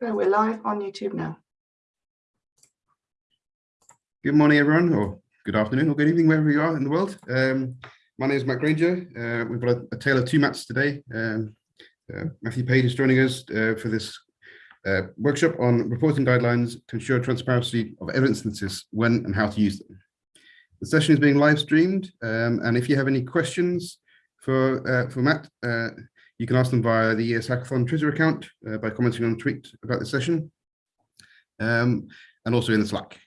So we're live on YouTube now. Good morning, everyone, or good afternoon, or good evening, wherever you are in the world. Um, my name is Matt Granger. Uh, we've got a, a, tale of two Matts today. Um, uh, Matthew Page is joining us uh, for this uh, workshop on reporting guidelines to ensure transparency of evidence synthesis, when and how to use them. The session is being live streamed, um, and if you have any questions for uh, for Matt, uh, you can ask them via the ES Hackathon Twitter account uh, by commenting on a tweet about the session um, and also in the Slack.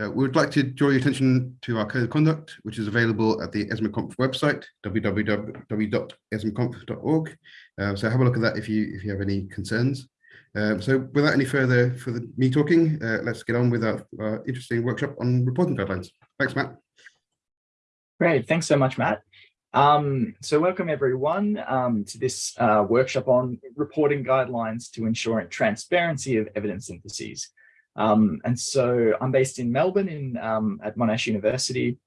Uh, we would like to draw your attention to our code of conduct, which is available at the ESMAconf website, www.esmaconf.org. Uh, so have a look at that if you if you have any concerns. Um, so without any further for me talking, uh, let's get on with our, our interesting workshop on reporting guidelines. Thanks, Matt. Great, thanks so much, Matt. Um, so welcome everyone um, to this uh, workshop on reporting guidelines to ensuring transparency of evidence syntheses. Um, and so I'm based in Melbourne in, um, at Monash University.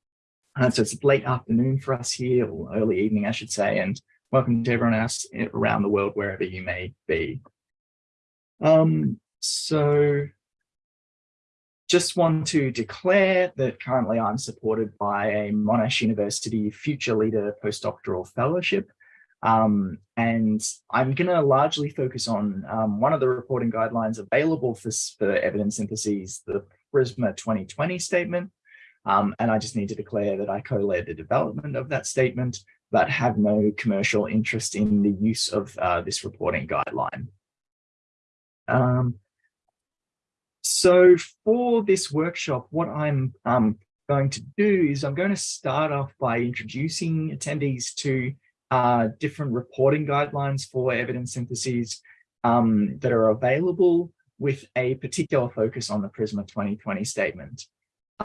And so it's late afternoon for us here, or early evening, I should say, and welcome to everyone else around the world, wherever you may be. Um, so just want to declare that currently I'm supported by a Monash University Future Leader Postdoctoral Fellowship. Um, and I'm going to largely focus on um, one of the reporting guidelines available for, for evidence syntheses, the PRISMA 2020 statement. Um, and I just need to declare that I co-led the development of that statement, but have no commercial interest in the use of uh, this reporting guideline. Um, so for this workshop, what I'm um, going to do is I'm going to start off by introducing attendees to uh, different reporting guidelines for evidence syntheses um, that are available with a particular focus on the PRISMA 2020 statement.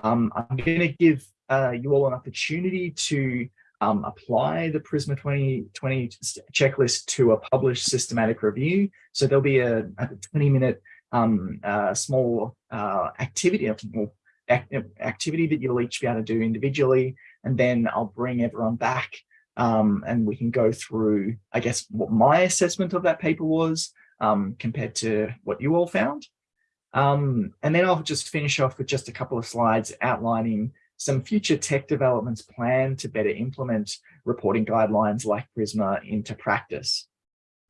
Um, I'm going to give uh, you all an opportunity to um, apply the PRISMA 2020 checklist to a published systematic review. So there'll be a, a 20 minute um, uh, small uh, activity, activity that you'll each be able to do individually, and then I'll bring everyone back um, and we can go through, I guess, what my assessment of that paper was um, compared to what you all found. Um, and then I'll just finish off with just a couple of slides outlining some future tech developments planned to better implement reporting guidelines like PRISMA into practice.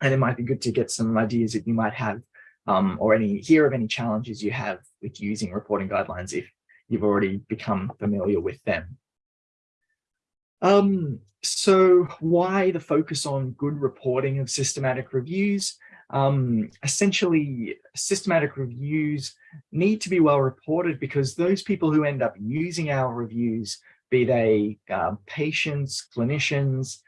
And it might be good to get some ideas that you might have um, or any hear of any challenges you have with using reporting guidelines if you've already become familiar with them. Um, so why the focus on good reporting of systematic reviews? Um, essentially, systematic reviews need to be well reported because those people who end up using our reviews, be they uh, patients, clinicians,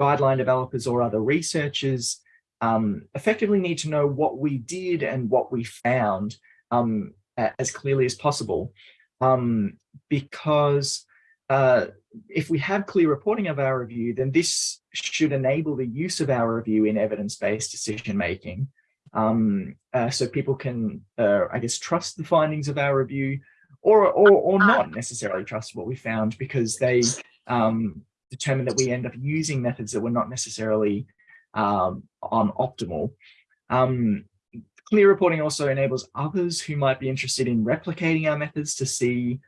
guideline developers, or other researchers, um, effectively need to know what we did and what we found um, as clearly as possible. Um, because uh, if we have clear reporting of our review, then this should enable the use of our review in evidence-based decision making. Um, uh, so people can, uh, I guess, trust the findings of our review or, or, or not necessarily trust what we found because they um, determine that we end up using methods that were not necessarily um, on optimal. Um, clear reporting also enables others who might be interested in replicating our methods to see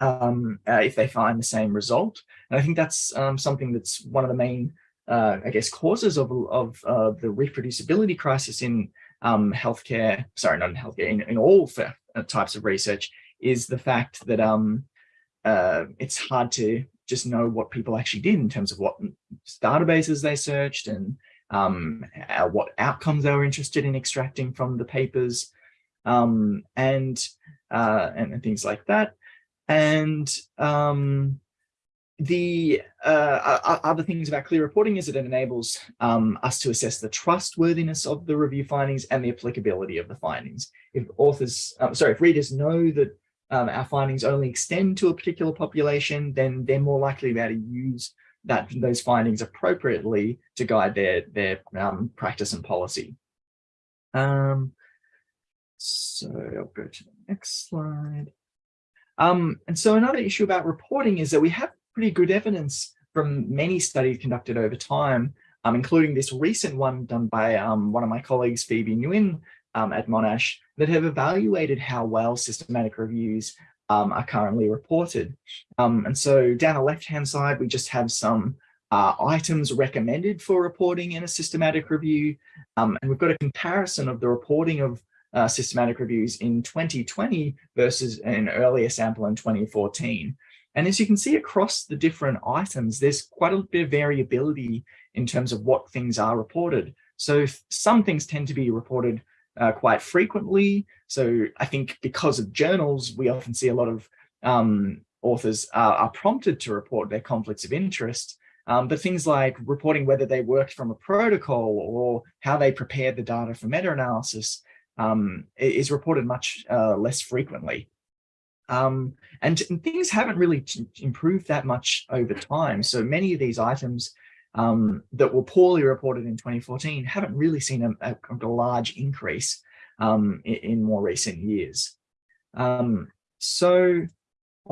um, uh, if they find the same result. And I think that's um, something that's one of the main, uh, I guess, causes of, of uh, the reproducibility crisis in um, healthcare, sorry, not in healthcare, in, in all uh, types of research, is the fact that um, uh, it's hard to just know what people actually did in terms of what databases they searched and um, uh, what outcomes they were interested in extracting from the papers um, and, uh, and, and things like that. And um, the uh, other things about clear reporting is that it enables um, us to assess the trustworthiness of the review findings and the applicability of the findings. If authors, uh, sorry, if readers know that um, our findings only extend to a particular population, then they're more likely to be able to use that those findings appropriately to guide their their um, practice and policy. Um, so I'll go to the next slide. Um, and so another issue about reporting is that we have pretty good evidence from many studies conducted over time, um, including this recent one done by um, one of my colleagues, Phoebe Nguyen, um, at Monash that have evaluated how well systematic reviews um, are currently reported. Um, and so down the left-hand side, we just have some uh, items recommended for reporting in a systematic review. Um, and we've got a comparison of the reporting of uh, systematic reviews in 2020 versus an earlier sample in 2014. And as you can see across the different items, there's quite a bit of variability in terms of what things are reported. So some things tend to be reported uh, quite frequently. So I think because of journals, we often see a lot of um, authors are, are, prompted to report their conflicts of interest. Um, but things like reporting whether they worked from a protocol or how they prepared the data for meta-analysis um, is reported much uh, less frequently. Um, and, and, things haven't really improved that much over time. So many of these items um, that were poorly reported in 2014 haven't really seen a, a, large increase um, in, in, more recent years. Um, so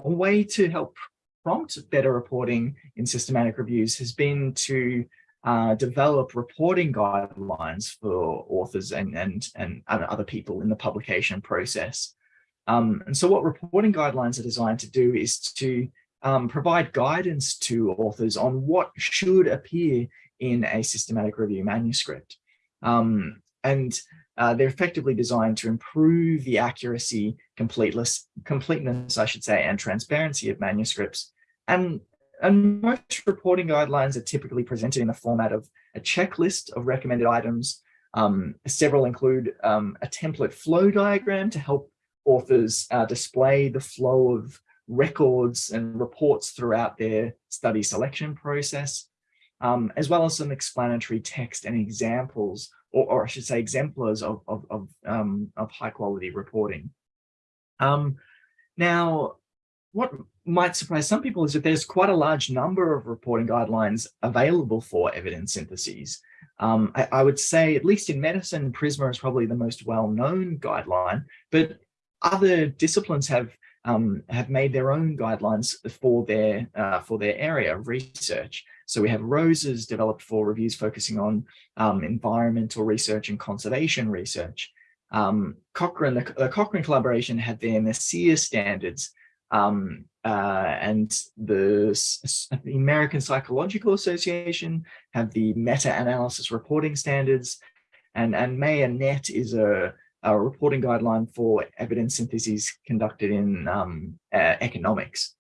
a way to help prompt better reporting in systematic reviews has been to uh, develop reporting guidelines for authors and, and, and other people in the publication process. Um, and so what reporting guidelines are designed to do is to um, provide guidance to authors on what should appear in a systematic review manuscript. Um, and uh, they're effectively designed to improve the accuracy, completeness, completeness, I should say, and transparency of manuscripts. And, and most reporting guidelines are typically presented in the format of a checklist of recommended items. Um, several include um, a template flow diagram to help authors uh, display the flow of records and reports throughout their study selection process, um, as well as some explanatory text and examples, or, or I should say exemplars of, of, of, um, of high quality reporting. Um, now, what might surprise some people is that there's quite a large number of reporting guidelines available for evidence syntheses. Um, I, I, would say, at least in medicine, PRISMA is probably the most well-known guideline, but other disciplines have um, have made their own guidelines for their uh, for their area of research. So we have ROSES developed for reviews focusing on um, environmental research and conservation research. Um, Cochrane, the, the, Cochrane collaboration had their MECIR standards um, uh, and the, the, American Psychological Association have the meta-analysis reporting standards and, and MAER-Net is a a reporting guideline for evidence syntheses conducted in um, uh, economics.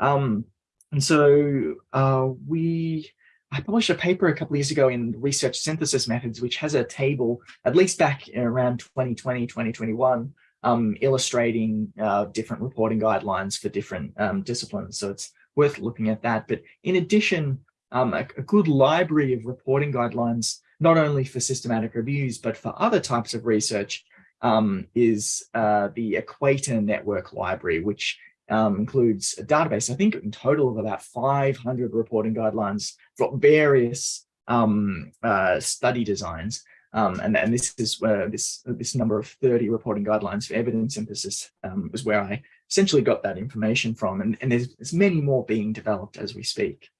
Um, and so uh, we, I published a paper a couple of years ago in research synthesis methods, which has a table, at least back around 2020, 2021, um, illustrating uh, different reporting guidelines for different um, disciplines. So it's worth looking at that. But in addition, um, a, a good library of reporting guidelines not only for systematic reviews, but for other types of research um, is uh, the Equator Network Library, which um, includes a database, I think in total of about 500 reporting guidelines for various um, uh, study designs. Um, and, and this is where this, this number of 30 reporting guidelines for evidence synthesis um, is where I essentially got that information from. And, and there's, there's many more being developed as we speak.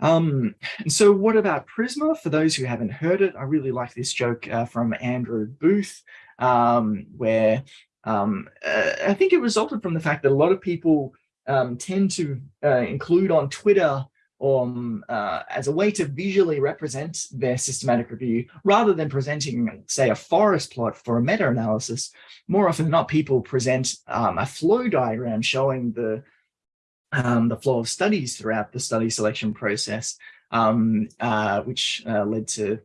Um, and so what about Prisma? For those who haven't heard it, I really like this joke uh, from Andrew Booth, um, where um, uh, I think it resulted from the fact that a lot of people um, tend to uh, include on Twitter um, uh, as a way to visually represent their systematic review, rather than presenting, say, a forest plot for a meta-analysis. More often than not, people present um, a flow diagram showing the um, the flow of studies throughout the study selection process, um, uh, which uh, led to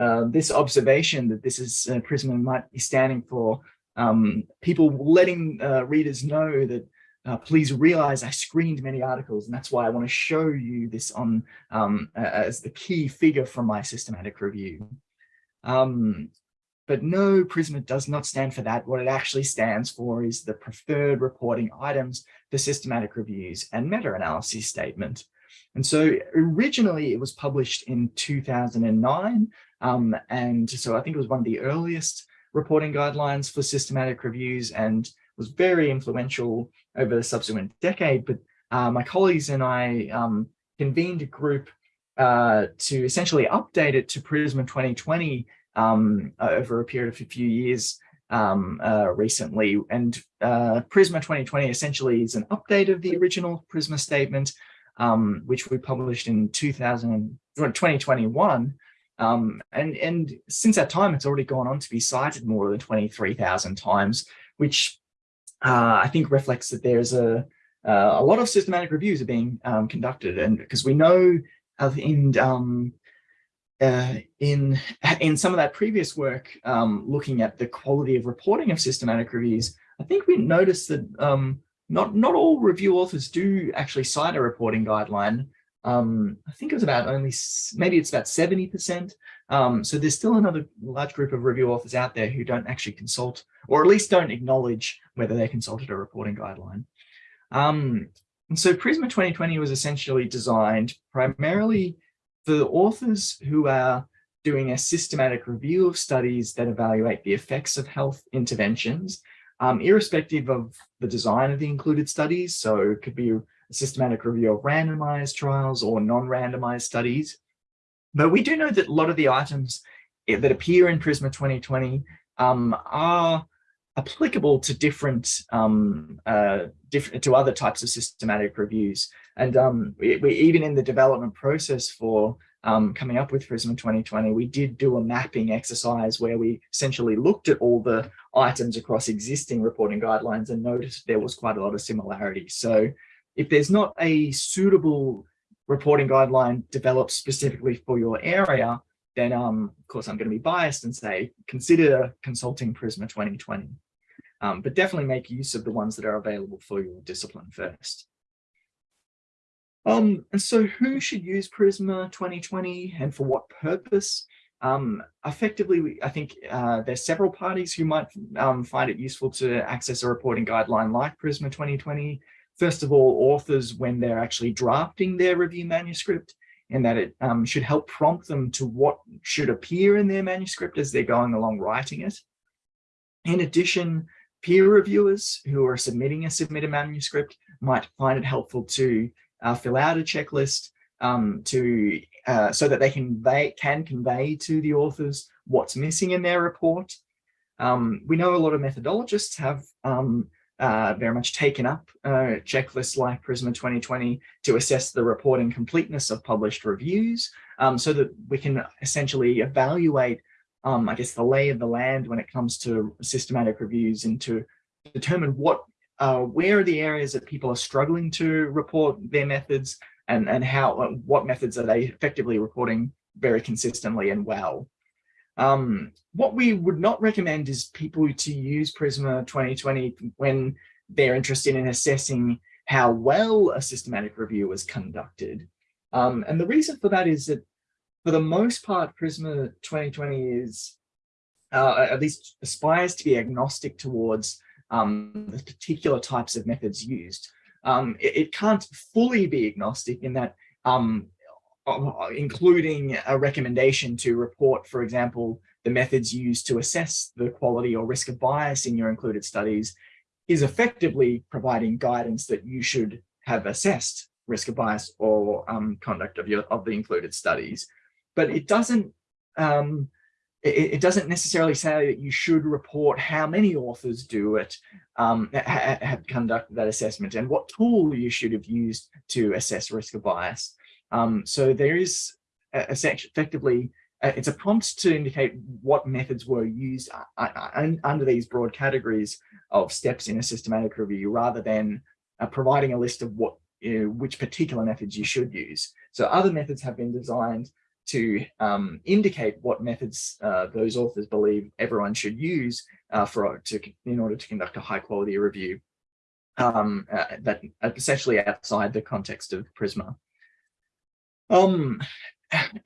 uh, this observation that this is uh, Prisma might be standing for um, people letting uh, readers know that uh, please realize I screened many articles and that's why I want to show you this on um, as the key figure from my systematic review. Um, but no, Prisma does not stand for that. What it actually stands for is the preferred reporting items for systematic reviews and meta-analysis statement. And so originally it was published in 2009. Um, and so I think it was one of the earliest reporting guidelines for systematic reviews and was very influential over the subsequent decade. But uh, my colleagues and I um, convened a group uh, to essentially update it to Prisma 2020 um, over a period of a few years um, uh, recently. And uh, Prisma 2020 essentially is an update of the original Prisma statement, um, which we published in 2000, 2021. Um, and, and since that time, it's already gone on to be cited more than 23,000 times, which uh, I think reflects that there's a, uh, a lot of systematic reviews are being um, conducted. And because we know in um, uh, in in some of that previous work, um, looking at the quality of reporting of systematic reviews, I think we noticed that um, not not all review authors do actually cite a reporting guideline. Um, I think it was about only maybe it's about seventy percent. Um, so there's still another large group of review authors out there who don't actually consult, or at least don't acknowledge whether they consulted a reporting guideline. Um, and so Prisma 2020 was essentially designed primarily for authors who are doing a systematic review of studies that evaluate the effects of health interventions, um, irrespective of the design of the included studies. So it could be a systematic review of randomized trials or non-randomized studies. But we do know that a lot of the items that appear in Prisma 2020 um, are applicable to different, um, uh, different to other types of systematic reviews. And um, we, we, even in the development process for um, coming up with Prisma 2020, we did do a mapping exercise where we essentially looked at all the items across existing reporting guidelines and noticed there was quite a lot of similarity. So if there's not a suitable reporting guideline developed specifically for your area, then um, of course I'm going to be biased and say consider consulting Prisma 2020. Um, but definitely make use of the ones that are available for your discipline first. Um, and so who should use Prisma 2020 and for what purpose? Um, effectively, I think uh, there's several parties who might um, find it useful to access a reporting guideline like Prisma 2020. First of all, authors when they're actually drafting their review manuscript and that it um, should help prompt them to what should appear in their manuscript as they're going along writing it. In addition, peer reviewers who are submitting a submitted manuscript might find it helpful to uh, fill out a checklist um, to uh, so that they can convey, can convey to the authors what's missing in their report. Um, we know a lot of methodologists have um, uh, very much taken up uh, checklists like Prisma 2020 to assess the reporting completeness of published reviews um, so that we can essentially evaluate, um, I guess, the lay of the land when it comes to systematic reviews and to determine what uh, where are the areas that people are struggling to report their methods and, and how, uh, what methods are they effectively reporting very consistently and well. Um, what we would not recommend is people to use Prisma 2020 when they're interested in assessing how well a systematic review was conducted. Um, and the reason for that is that for the most part, Prisma 2020 is, uh, at least aspires to be agnostic towards um, the particular types of methods used. Um, it, it, can't fully be agnostic in that um, uh, including a recommendation to report, for example, the methods used to assess the quality or risk of bias in your included studies is effectively providing guidance that you should have assessed risk of bias or um, conduct of your of the included studies. But it doesn't um, it, it, doesn't necessarily say that you should report how many authors do it, um, ha have conducted that assessment and what tool you should have used to assess risk of bias. Um, so there is a, a effectively, uh, it's a prompt to indicate what methods were used uh, uh, under these broad categories of steps in a systematic review rather than uh, providing a list of what which particular methods you should use. So other methods have been designed to um, indicate what methods uh, those authors believe everyone should use uh, for to in order to conduct a high quality review um, uh, that essentially outside the context of Prisma. Um,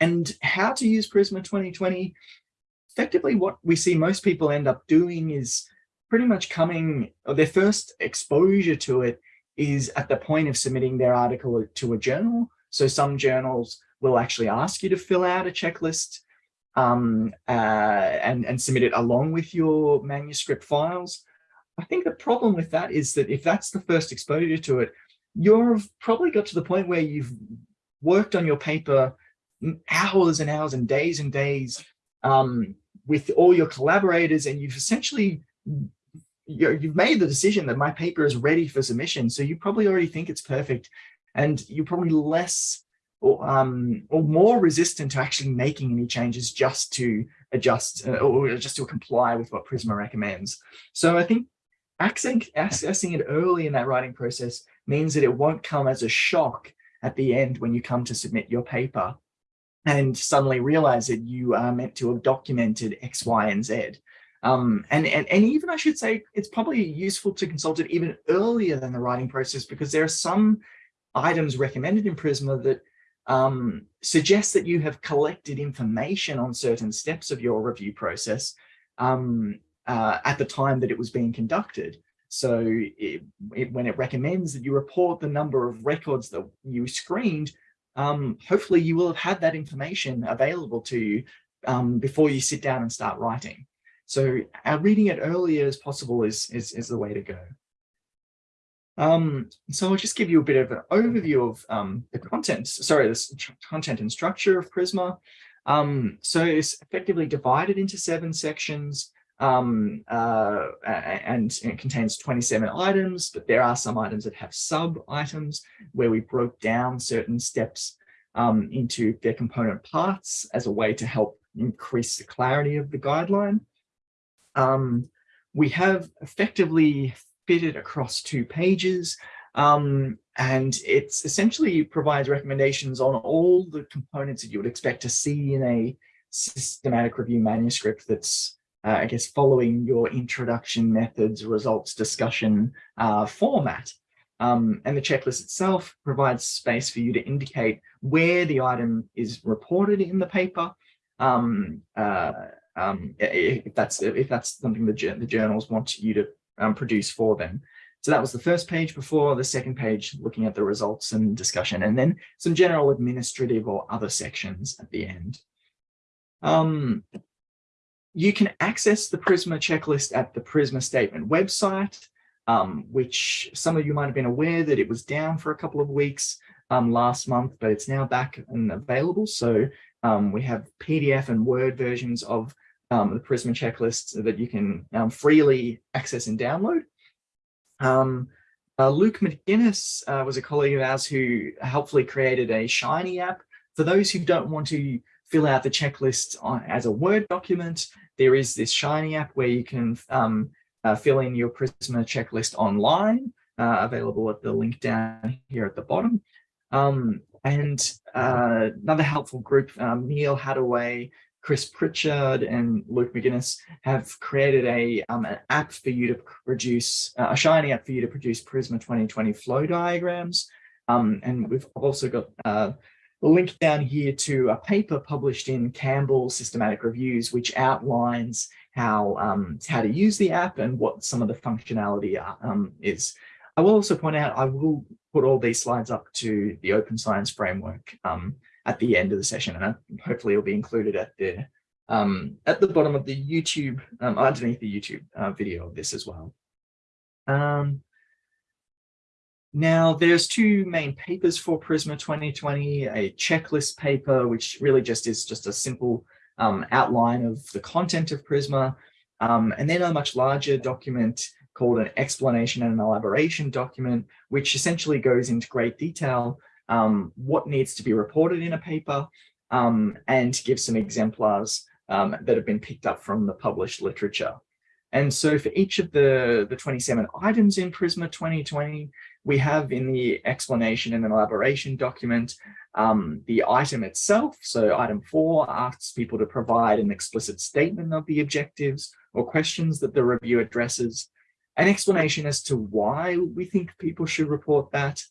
and how to use Prisma 2020? Effectively, what we see most people end up doing is pretty much coming, or their first exposure to it is at the point of submitting their article to a journal. So some journals will actually ask you to fill out a checklist um, uh, and, and submit it along with your manuscript files. I think the problem with that is that if that's the first exposure to it, you've probably got to the point where you've worked on your paper hours and hours and days and days um, with all your collaborators and you've essentially you've made the decision that my paper is ready for submission. So you probably already think it's perfect and you're probably less or, um, or more resistant to actually making any changes just to adjust uh, or just to comply with what Prisma recommends. So I think accessing, it early in that writing process means that it won't come as a shock at the end when you come to submit your paper and suddenly realize that you are meant to have documented X, Y, and Z. Um, and, and, and even I should say, it's probably useful to consult it even earlier than the writing process because there are some items recommended in Prisma that um, suggest that you have collected information on certain steps of your review process um, uh, at the time that it was being conducted. So it, it, when it recommends that you report the number of records that you screened, um, hopefully you will have had that information available to you um, before you sit down and start writing. So uh, reading it earlier as possible is, is, is the way to go. Um, so I'll just give you a bit of an overview of um, the content, sorry, the content and structure of Prisma. Um, so it's effectively divided into seven sections um, uh, and it contains 27 items, but there are some items that have sub items where we broke down certain steps um, into their component parts as a way to help increase the clarity of the guideline. Um, we have effectively fitted across two pages um, and it's essentially provides recommendations on all the components that you would expect to see in a systematic review manuscript that's, uh, I guess, following your introduction methods, results, discussion uh, format. Um, and the checklist itself provides space for you to indicate where the item is reported in the paper, um, uh, um, if that's if that's something the, the journals want you to um, produce for them. So that was the first page before the second page, looking at the results and discussion, and then some general administrative or other sections at the end. Um, you can access the Prisma checklist at the Prisma statement website, um, which some of you might have been aware that it was down for a couple of weeks um, last month, but it's now back and available. So um, we have PDF and Word versions of um, the Prisma checklist that you can um, freely access and download. Um, uh, Luke McGuinness uh, was a colleague of ours who helpfully created a Shiny app. For those who don't want to fill out the checklist on, as a Word document, there is this Shiny app where you can um, uh, fill in your Prisma checklist online, uh, available at the link down here at the bottom. Um, and uh, another helpful group, um, Neal Haddaway, Chris Pritchard and Luke McGuinness have created a um, an app for you to produce uh, a Shiny app for you to produce Prisma 2020 flow diagrams. Um, and we've also got uh, a link down here to a paper published in Campbell Systematic Reviews, which outlines how um, how to use the app and what some of the functionality um, is. I will also point out I will put all these slides up to the Open Science Framework um, at the end of the session, and hopefully it'll be included at the um, at the bottom of the YouTube, um, underneath the YouTube uh, video of this as well. Um, now, there's two main papers for Prisma 2020, a checklist paper, which really just is just a simple um, outline of the content of Prisma, um, and then a much larger document called an explanation and an elaboration document, which essentially goes into great detail um, what needs to be reported in a paper, um, and give some exemplars um, that have been picked up from the published literature. And so for each of the, the 27 items in Prisma 2020, we have in the explanation and an elaboration document um, the item itself. So item four asks people to provide an explicit statement of the objectives or questions that the review addresses, an explanation as to why we think people should report that,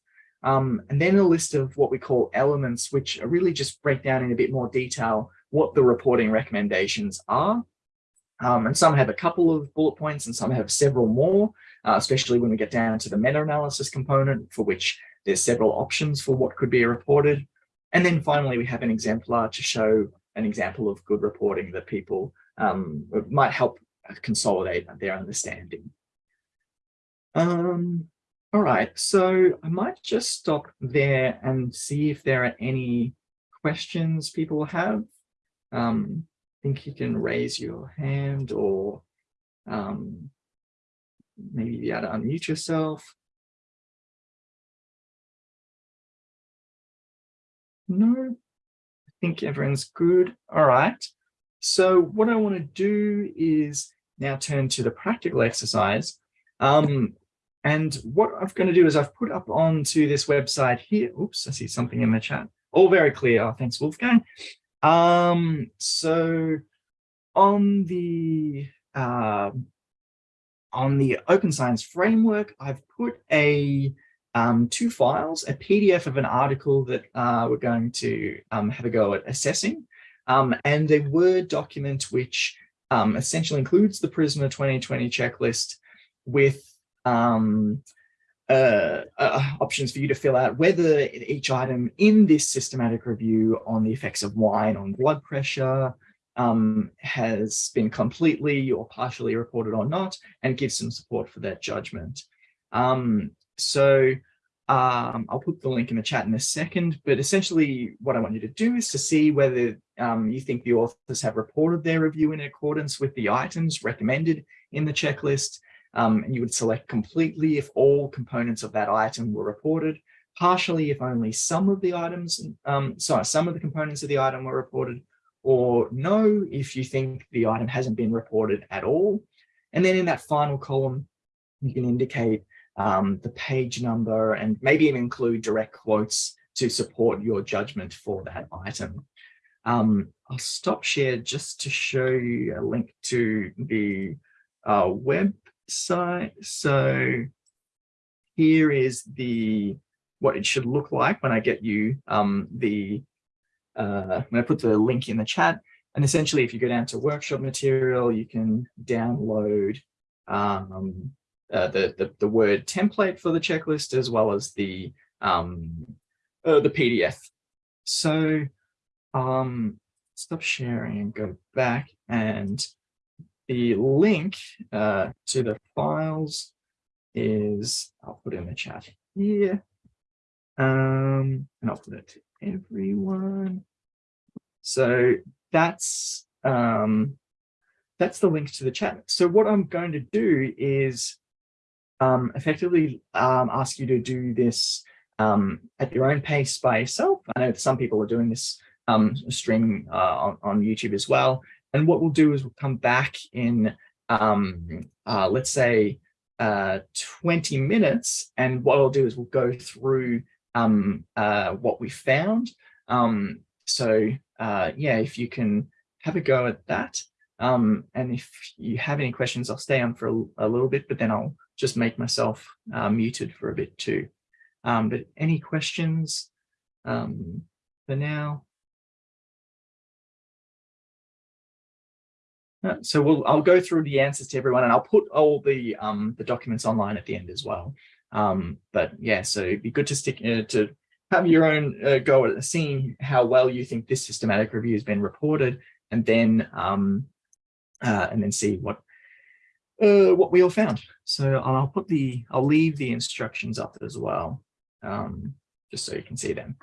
um, and then a list of what we call elements, which really just break down in a bit more detail what the reporting recommendations are. Um, and some have a couple of bullet points and some have several more, uh, especially when we get down to the meta-analysis component for which there's several options for what could be reported. And then finally, we have an exemplar to show an example of good reporting that people um, might help consolidate their understanding. Um, all right, so I might just stop there and see if there are any questions people have. Um, think you can raise your hand or um, maybe be able to unmute yourself. No, I think everyone's good. All right. So what I want to do is now turn to the practical exercise. Um, and what I'm going to do is I've put up onto this website here. Oops, I see something in the chat. All very clear. Oh, thanks, Wolfgang. Um, so on the uh, on the Open Science Framework, I've put a um, two files, a PDF of an article that uh, we're going to um, have a go at assessing, um, and a Word document which um, essentially includes the PRISMA 2020 checklist with um, uh, uh, options for you to fill out whether each item in this systematic review on the effects of wine on blood pressure um, has been completely or partially reported or not, and give some support for that judgment. Um, so um, I'll put the link in the chat in a second, but essentially what I want you to do is to see whether um, you think the authors have reported their review in accordance with the items recommended in the checklist. Um, and you would select completely if all components of that item were reported, partially if only some of the items, um, sorry, some of the components of the item were reported, or no if you think the item hasn't been reported at all. And then in that final column, you can indicate um, the page number and maybe even include direct quotes to support your judgment for that item. Um, I'll stop share just to show you a link to the uh, So here is the what it should look like when I get you um, the uh, to put the link in the chat. And essentially, if you go down to workshop material, you can download um, uh, the, the, the word template for the checklist as well as the um, uh, the PDF. So um, stop sharing and go back and the link uh, to the files is I'll put in the chat here um, and I'll put it to everyone. So that's um, that's the link to the chat. So what I'm going to do is um, effectively um, ask you to do this um, at your own pace by yourself. I know some people are doing this um, streaming uh, on, on, YouTube as well. And what we'll do is we'll come back in, um, uh, let's say, uh, 20 minutes. And what I'll do is we'll go through um, uh, what we found. so uh, yeah, if you can have a go at that. and if you have any questions, I'll stay on for a, a little bit, but then I'll just make myself uh, muted for a bit too. Um, but any questions um, for now? So we'll, I'll go through the answers to everyone and I'll put all the um, the documents online at the end as well. Um, but yeah, so it'd be good to stick uh, to have your own uh, go at seeing how well you think this systematic review has been reported and then um, uh, and then see what uh, what we all found. So I'll put the, I'll leave the instructions up as well, um, just so you can see them.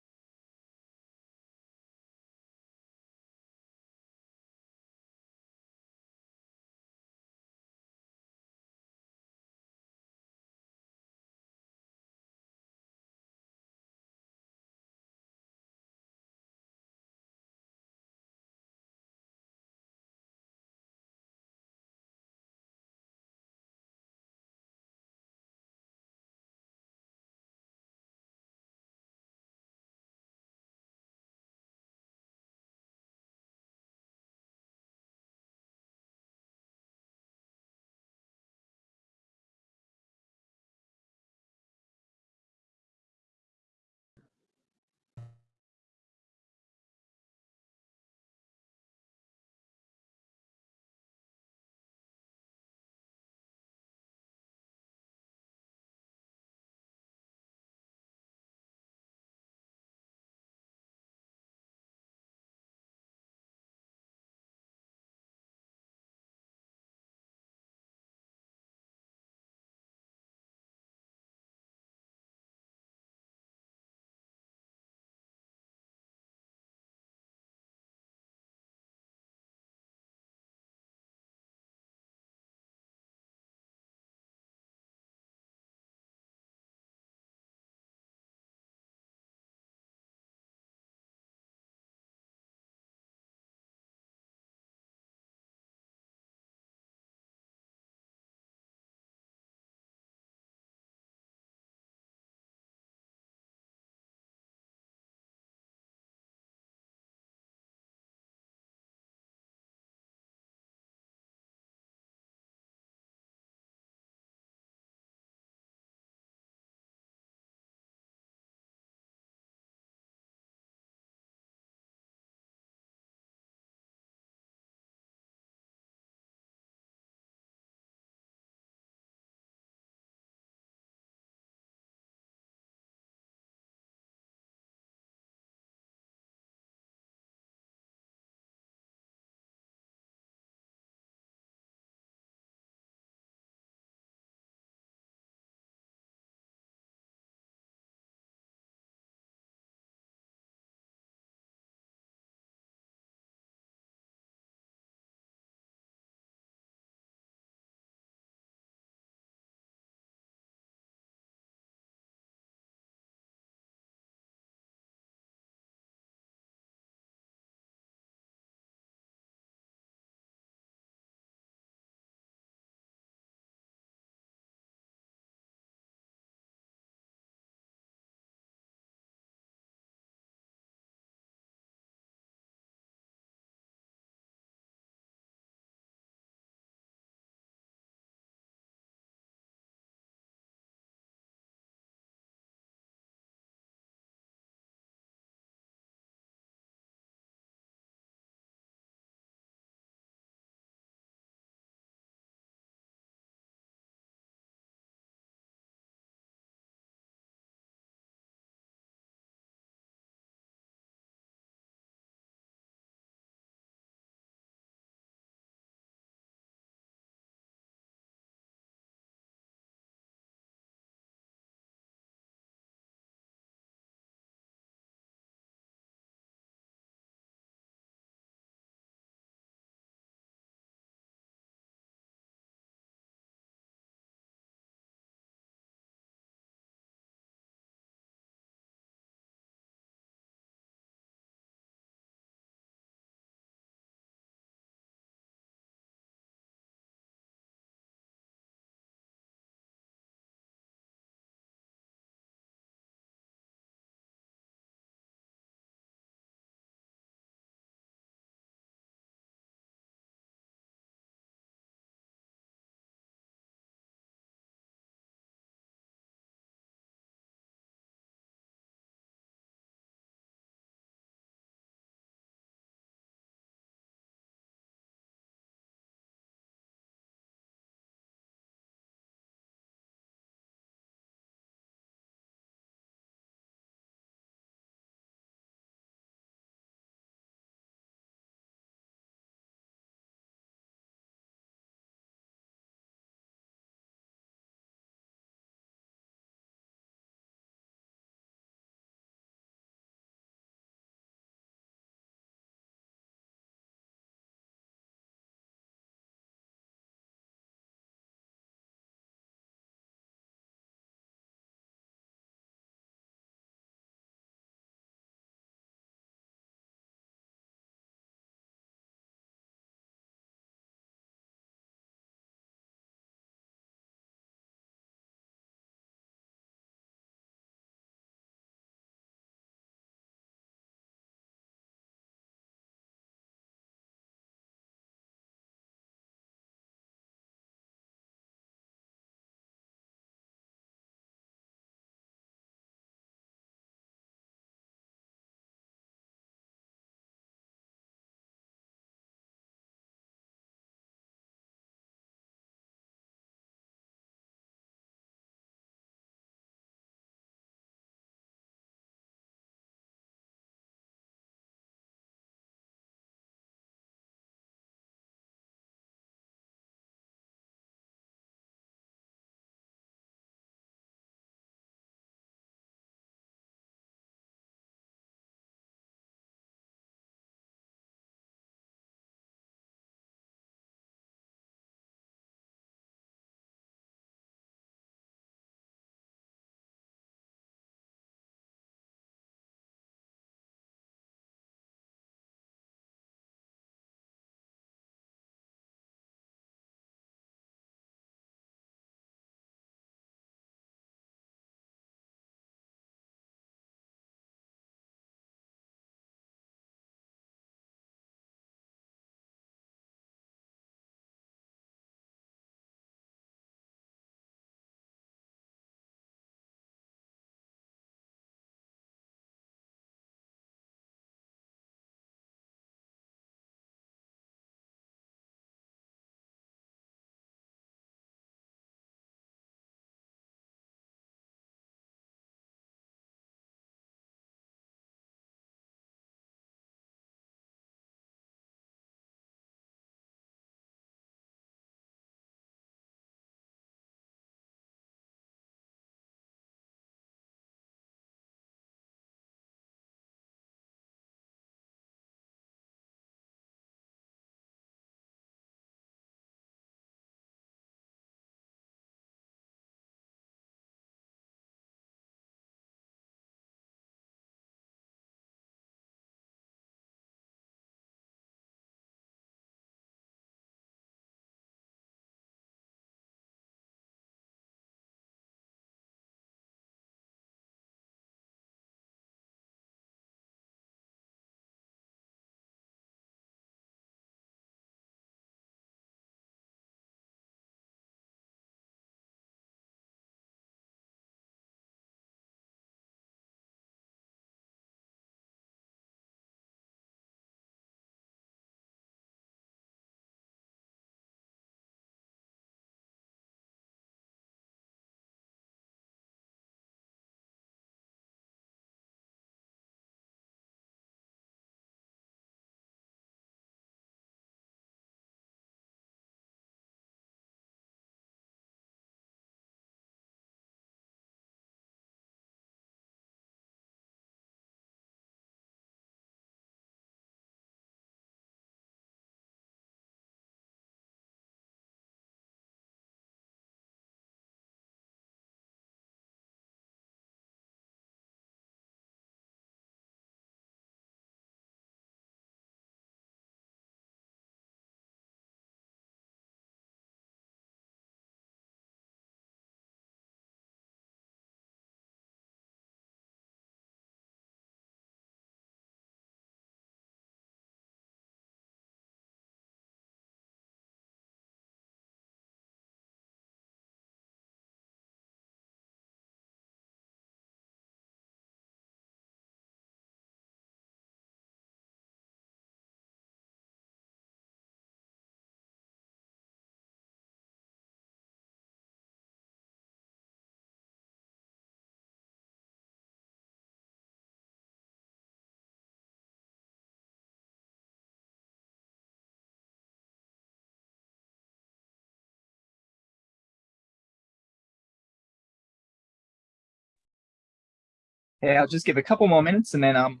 Yeah, I'll just give a couple more minutes and then um,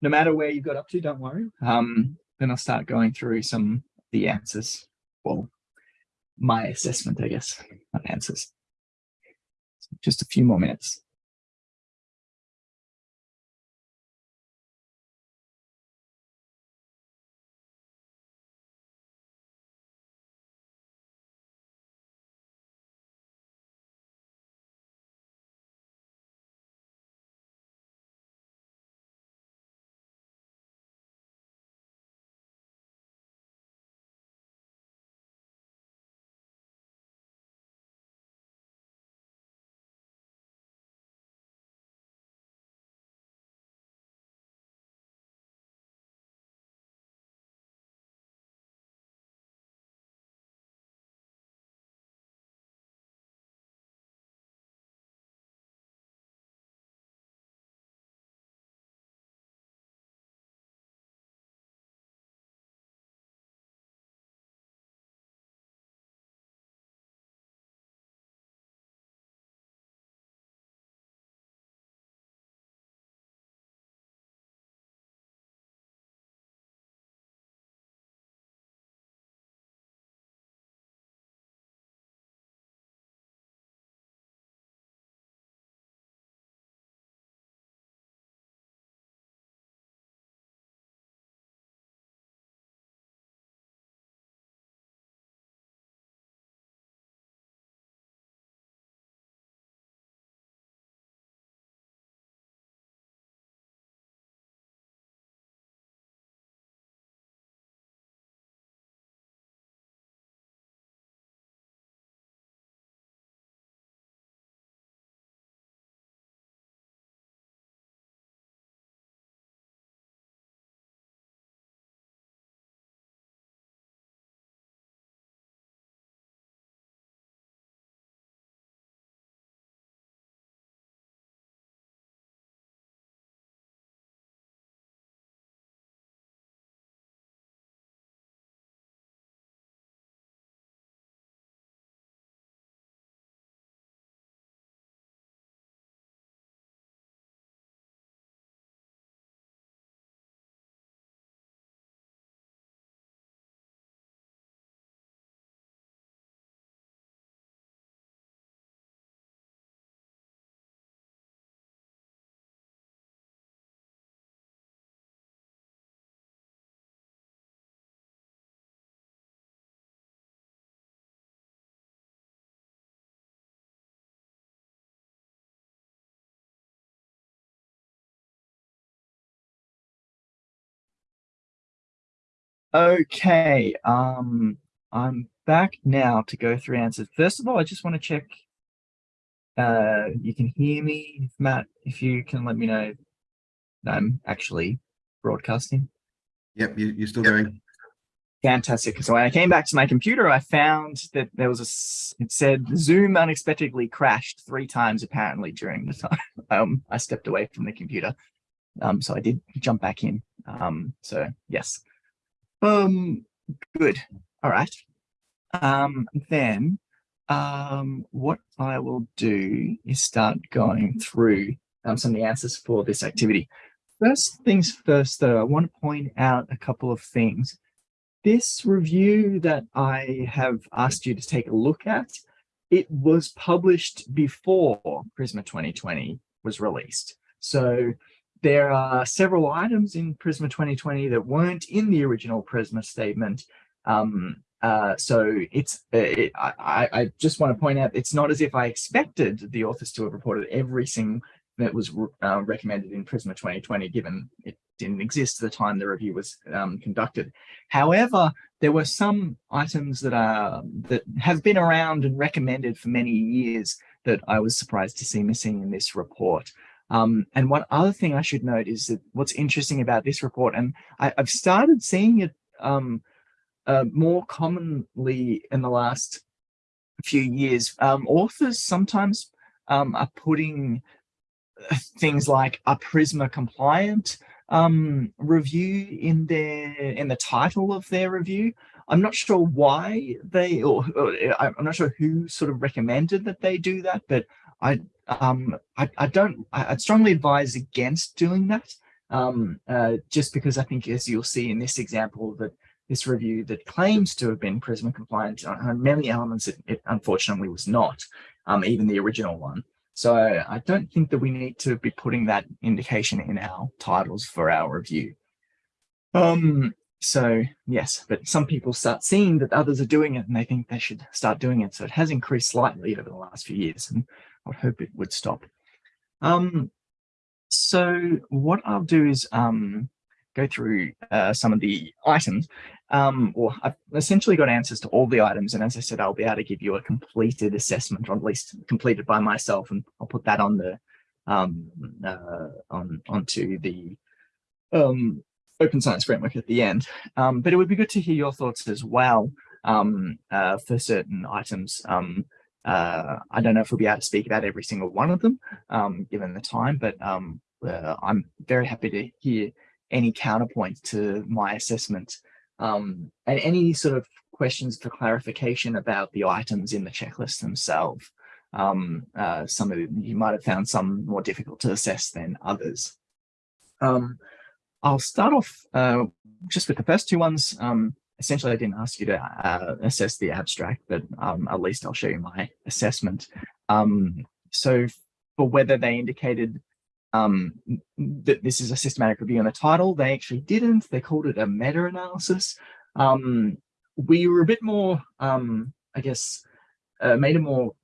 no matter where you got up to, don't worry. Um, then I'll start going through some the answers. Well, my assessment, I guess, not answers. So just a few more minutes. Okay, um, I'm back now to go through answers. First of all, I just want to check uh, you can hear me, Matt, if you can let me know that I'm actually broadcasting. Yep, you, you're still going. Fantastic. So when I came back to my computer, I found that there was a, it said Zoom unexpectedly crashed three times apparently during the time um, I stepped away from the computer. Um, so I did jump back in. Um, so yes. Um, good. All right. Um, then um, what I will do is start going through um, some of the answers for this activity. First things first, though, I want to point out a couple of things. This review that I have asked you to take a look at, it was published before Prisma 2020 was released. So there are several items in Prisma 2020 that weren't in the original Prisma statement. Um, uh, so it's, uh, it, I, I just want to point out, it's not as if I expected the authors to have reported everything that was uh, recommended in Prisma 2020, given it didn't exist at the time the review was um, conducted. However, there were some items that are that have been around and recommended for many years that I was surprised to see missing in this report. Um, and one other thing I should note is that what's interesting about this report, and I, have started seeing it um, uh, more commonly in the last few years, um, authors sometimes um, are putting uh, things like a Prisma compliant um, review in their in the title of their review. I'm not sure why they, or, or I'm not sure who sort of recommended that they do that, but I um, I, I don't, I, I'd strongly advise against doing that. Um, uh, just because I think, as you'll see in this example, that this review that claims to have been Prisma compliant on, on many elements, it, it unfortunately was not, um, even the original one. So I don't think that we need to be putting that indication in our titles for our review. Um, so yes, but some people start seeing that others are doing it and they think they should start doing it. So it has increased slightly over the last few years and I would hope it would stop. Um, so what I'll do is um, go through uh, some of the items. Um, or I've essentially got answers to all the items. And as I said, I'll be able to give you a completed assessment, or at least completed by myself. And I'll put that on the um, uh, on onto the um, open science framework at the end. Um, but it would be good to hear your thoughts as well um, uh, for certain items. Um, uh, I don't know if we'll be able to speak about every single one of them, um, given the time, but um, uh, I'm very happy to hear any counterpoint to my assessment um, and any sort of questions for clarification about the items in the checklist themselves. Uh, some of you might have found some more difficult to assess than others. Um, I'll start off uh, just with the first two ones. Um, essentially, I didn't ask you to uh, assess the abstract, but um, at least I'll show you my assessment. Um, so for whether they indicated um, that this is a systematic review in the title, they actually didn't. They called it a meta-analysis. Um, we were a bit more, um, I guess, uh, made a more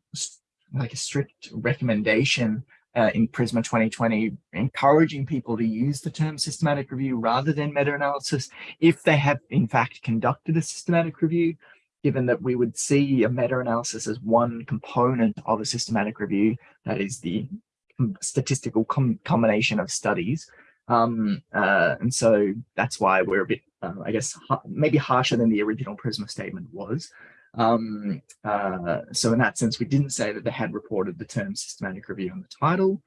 like a strict recommendation uh, in Prisma 2020, encouraging people to use the term systematic review rather than meta-analysis if they have in fact conducted a systematic review, given that we would see a meta-analysis as one component of a systematic review, that is the statistical com combination of studies. Um, uh, and so that's why we're a bit, uh, I guess, maybe harsher than the original Prisma statement was. Um, uh, so in that sense, we didn't say that they had reported the term systematic review in the title.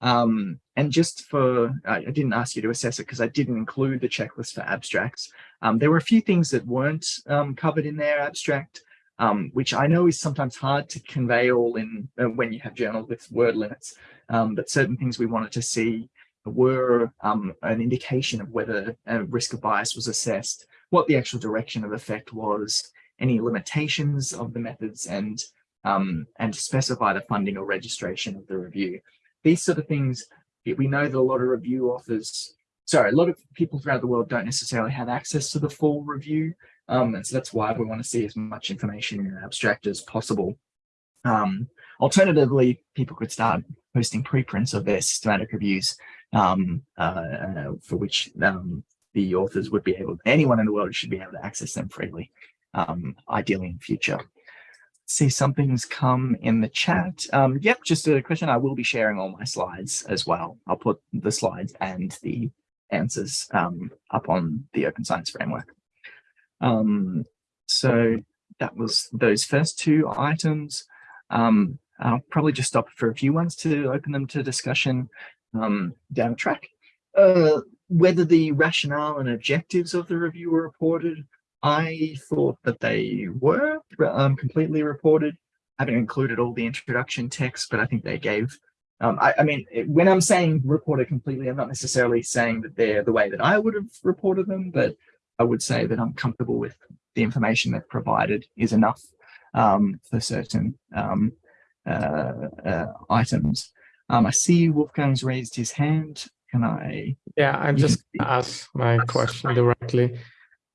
Um, and just for, I, I, didn't ask you to assess it because I didn't include the checklist for abstracts. Um, there were a few things that weren't um, covered in their abstract, um, which I know is sometimes hard to convey all in uh, when you have journals with word limits. Um, but certain things we wanted to see were an indication of whether a risk of bias was assessed, what the actual direction of effect was, any limitations of the methods and um, and specify the funding or registration of the review. These sort of things, we know that a lot of review authors, sorry, a lot of people throughout the world don't necessarily have access to the full review. Um, and so that's why we want to see as much information in an abstract as possible. Um, alternatively, people could start posting preprints of their systematic reviews um, uh, for which um, the authors would be able, anyone in the world should be able to access them freely um, ideally in future. See something's come in the chat. Um, yep, just a question. I will be sharing all my slides as well. I'll put the slides and the answers um, up on the Open Science Framework. Um, so that was those first two items. Um, I'll probably just stop for a few ones to open them to discussion um, down the track. Uh, whether the rationale and objectives of the review were reported, I thought that they were um, completely reported. I haven't included all the introduction text, but I think they gave. Um, I, I, mean, when I'm saying reported completely, I'm not necessarily saying that they're the way that I would have reported them, but I would say that I'm comfortable with the information that provided is enough um, for certain um, uh, uh, items. Um, I see Wolfgang's raised his hand. Can I? Yeah, I'm just ask my question directly.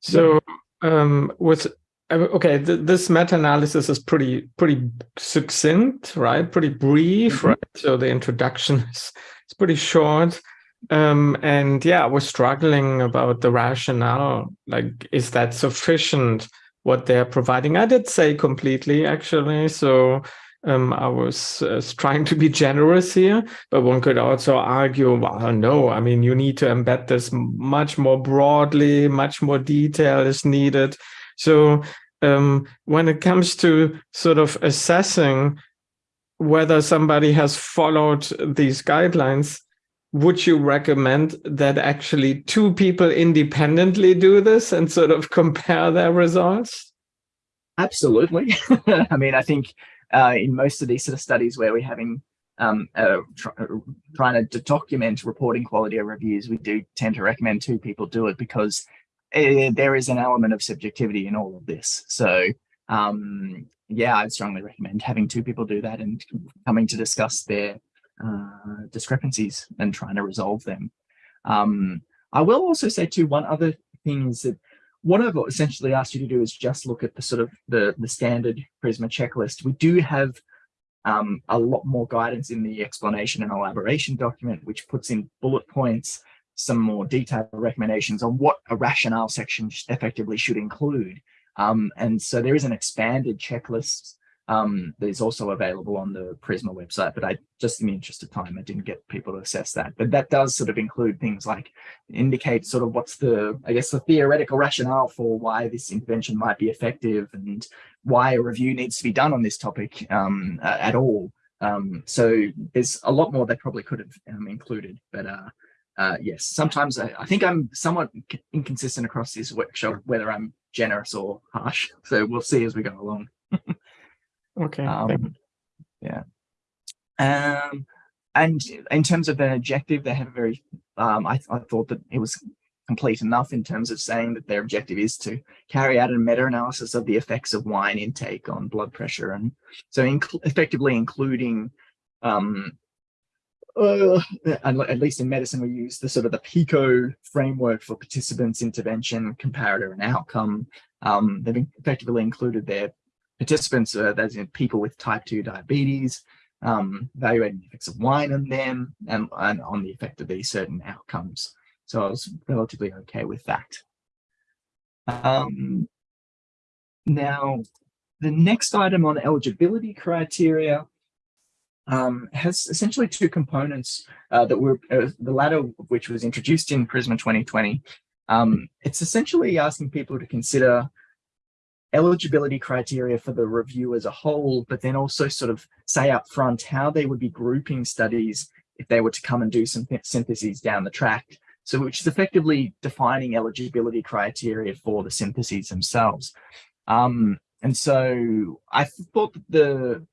So um, with okay, th this meta-analysis is pretty pretty succinct, right? Pretty brief, mm -hmm. right? So the introduction is, is pretty short. Um, and yeah, we're struggling about the rationale. Like, is that sufficient? What they're providing? I did say completely, actually. So um, I was uh, trying to be generous here, but one could also argue, well, no, I mean, you need to embed this much more broadly, much more detail is needed. So um, when it comes to sort of assessing whether somebody has followed these guidelines, would you recommend that actually two people independently do this and sort of compare their results? Absolutely. I mean, I think uh, in most of these sort of studies where we're having um, uh, try, trying to document reporting quality of reviews, we do tend to recommend two people do it because uh, there is an element of subjectivity in all of this. So um, yeah, I'd strongly recommend having two people do that and coming to discuss their uh, discrepancies and trying to resolve them. Um, I will also say too, one other thing is that what I've essentially asked you to do is just look at the sort of the, the standard Prisma checklist. We do have um, a lot more guidance in the explanation and elaboration document, which puts in bullet points, some more detailed recommendations on what a rationale section effectively should include. Um, and so there is an expanded checklist um, that is also available on the Prisma website, but I just in the interest of time, I didn't get people to assess that. But that does sort of include things like indicate sort of what's the, I guess, the theoretical rationale for why this intervention might be effective and why a review needs to be done on this topic um, at all. Um, so there's a lot more they probably could have um, included, but uh, uh, yes, sometimes I, I, think I'm somewhat inconsistent across this workshop, whether I'm generous or harsh. So we'll see as we go along. Okay. Um, yeah. Um, and in terms of their objective, they have a very, um, I, I thought that it was complete enough in terms of saying that their objective is to carry out a meta-analysis of the effects of wine intake on blood pressure. And so inc effectively including, um, uh, at least in medicine, we use the sort of the PICO framework for participants, intervention, comparator, and outcome. Um, they've effectively included their participants, uh, that's in people with type 2 diabetes, um, evaluating the effects of wine on them and, and on the effect of these certain outcomes. So I was relatively okay with that. Um, now, the next item on eligibility criteria um, has essentially two components uh, that were, uh, the latter of which was introduced in Prisma 2020. Um, it's essentially asking people to consider eligibility criteria for the review as a whole, but then also sort of say up front how they would be grouping studies if they were to come and do some syntheses down the track. So which is effectively defining eligibility criteria for the syntheses themselves. Um, and so I thought that the,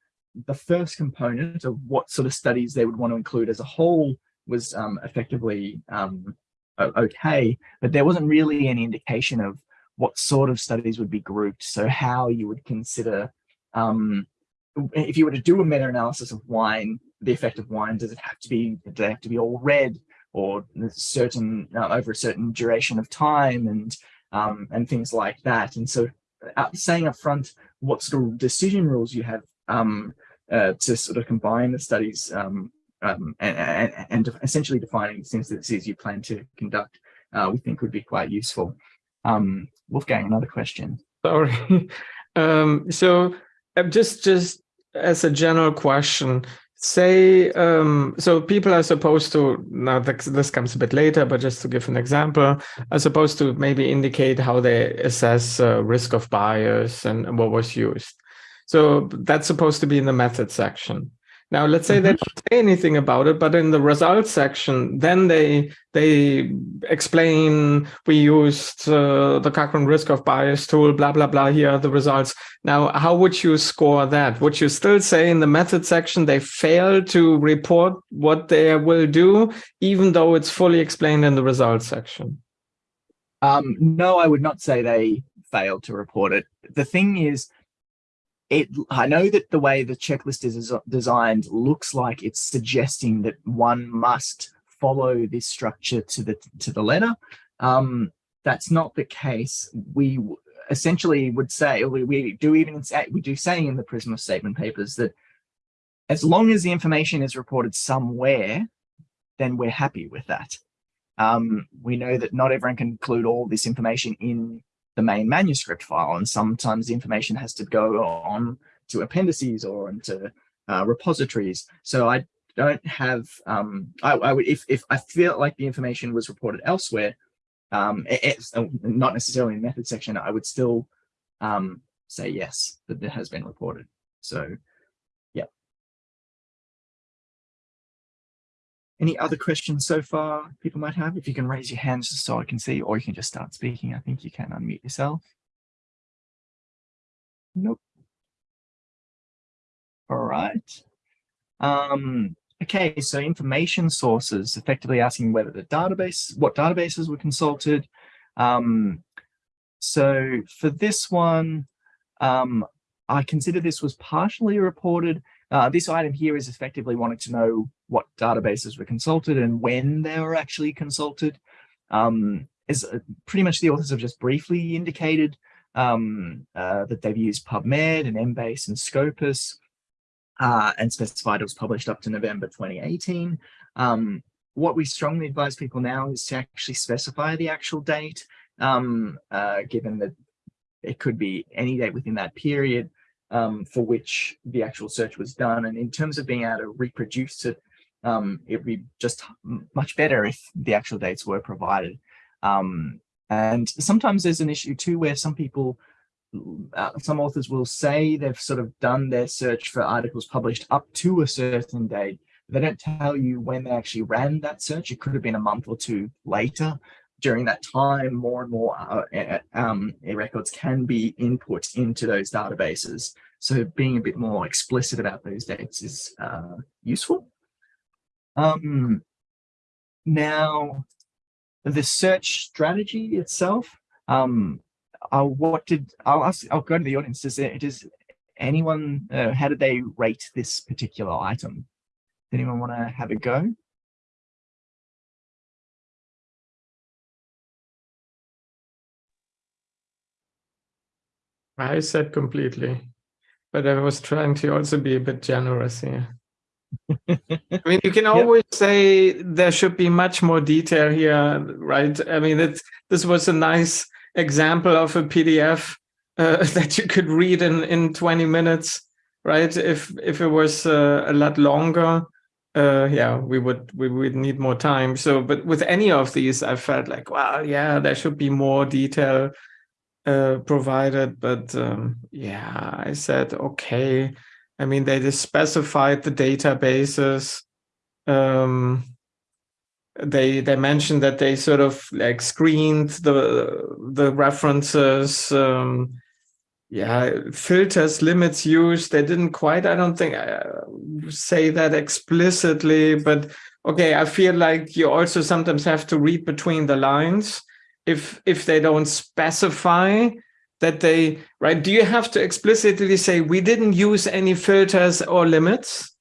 the first component of what sort of studies they would want to include as a whole was um, effectively um, okay, but there wasn't really any indication of what sort of studies would be grouped. So how you would consider, um, if you were to do a meta-analysis of wine, the effect of wine, does it have to be, do they have to be all red? or certain uh, over a certain duration of time and um, and things like that. And so uh, saying up front what sort of decision rules you have um, uh, to sort of combine the studies um, um and, and, and, essentially defining the things you plan to conduct, uh, we think would be quite useful. Um, Wolfgang, another question. Sorry. Um, so uh, just just as a general question, say um, so people are supposed to now this comes a bit later but just to give an example are supposed to maybe indicate how they assess uh, risk of bias and what was used so that's supposed to be in the method section now, let's say they don't say anything about it, but in the results section, then they they explain we used uh, the Cochrane risk of bias tool, blah, blah, blah, here are the results. Now, how would you score that? Would you still say in the method section they failed to report what they will do, even though it's fully explained in the results section? Um, no, I would not say they failed to report it. The thing is, it i know that the way the checklist is designed looks like it's suggesting that one must follow this structure to the to the letter. Um, that's not the case. We essentially would say we, we do even we do say in the prisma statement papers that as long as the information is reported somewhere then we're happy with that. Um, we know that not everyone can include all this information in the main manuscript file. And sometimes the information has to go on to appendices or into uh, repositories. So I don't have, um, I, I, would, if, if I feel like the information was reported elsewhere, um, it, it's not necessarily in the method section, I would still um, say yes, that it has been reported. So Any other questions so far people might have? If you can raise your hands just so I can see, or you can just start speaking. I think you can unmute yourself. Nope. All right. Um, okay, so information sources, effectively asking whether the database, what databases were consulted. Um, so for this one, um, I consider this was partially reported. Uh, this item here is effectively wanting to know what databases were consulted and when they were actually consulted. Um, as uh, pretty much the authors have just briefly indicated um, uh, that they've used PubMed and Embase and Scopus uh, and specified it was published up to November 2018. Um, what we strongly advise people now is to actually specify the actual date, um, uh, given that it could be any date within that period um, for which the actual search was done. And in terms of being able to reproduce it, um, it would be just much better if the actual dates were provided. Um, and sometimes there's an issue too where some people, uh, some authors will say they've sort of done their search for articles published up to a certain date. They don't tell you when they actually ran that search. It could have been a month or two later. During that time, more and more uh, um, records can be input into those databases. So being a bit more explicit about those dates is uh, useful. Um, now, the search strategy itself, um, uh, what did, I'll ask, I'll go to the audience. Does, it, does anyone, uh, how did they rate this particular item? Does anyone want to have a go? I said completely, but I was trying to also be a bit generous here. I mean, you can always yep. say there should be much more detail here, right? I mean, it's, this was a nice example of a PDF uh, that you could read in, in 20 minutes, right? If if it was uh, a lot longer, uh, yeah, we would we would need more time. So, but with any of these, I felt like, well, yeah, there should be more detail uh, provided. But um, yeah, I said, okay, I mean, they just specified the databases. Um, they they mentioned that they sort of like screened the the references. Um, yeah, filters, limits used. They didn't quite. I don't think uh, say that explicitly, but okay. I feel like you also sometimes have to read between the lines if if they don't specify that they, right? Do you have to explicitly say, we didn't use any filters or limits?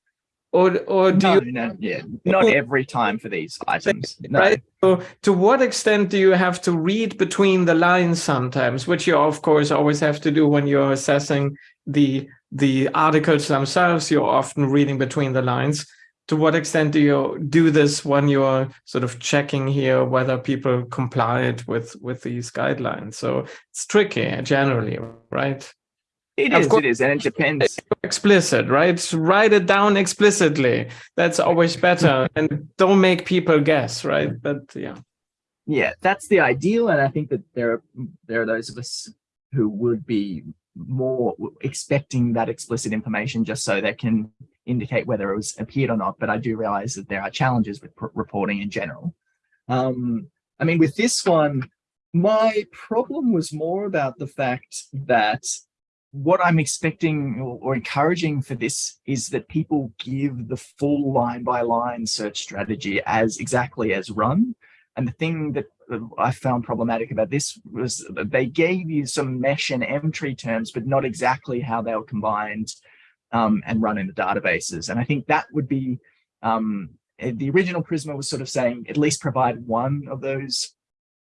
Or, or do no, you? No, yeah, not every time for these items. No. Right. So to what extent do you have to read between the lines sometimes, which you of course always have to do when you're assessing the the articles themselves, you're often reading between the lines to what extent do you do this when you're sort of checking here whether people complied with with these guidelines? So it's tricky generally right? It is course, it is and it depends. explicit right? Write it down explicitly. That's always better and don't make people guess right? But yeah. Yeah that's the ideal and i think that there are there are those of us who would be more expecting that explicit information just so they can indicate whether it was appeared or not, but I do realize that there are challenges with reporting in general. Um, I mean, with this one, my problem was more about the fact that what I'm expecting or, or, encouraging for this is that people give the full line by line search strategy as exactly as run. And the thing that I found problematic about this was they gave you some mesh and Emtree terms, but not exactly how they were combined um, and run in the databases. And I think that would be, um, eh, the original Prisma was sort of saying at least provide one of those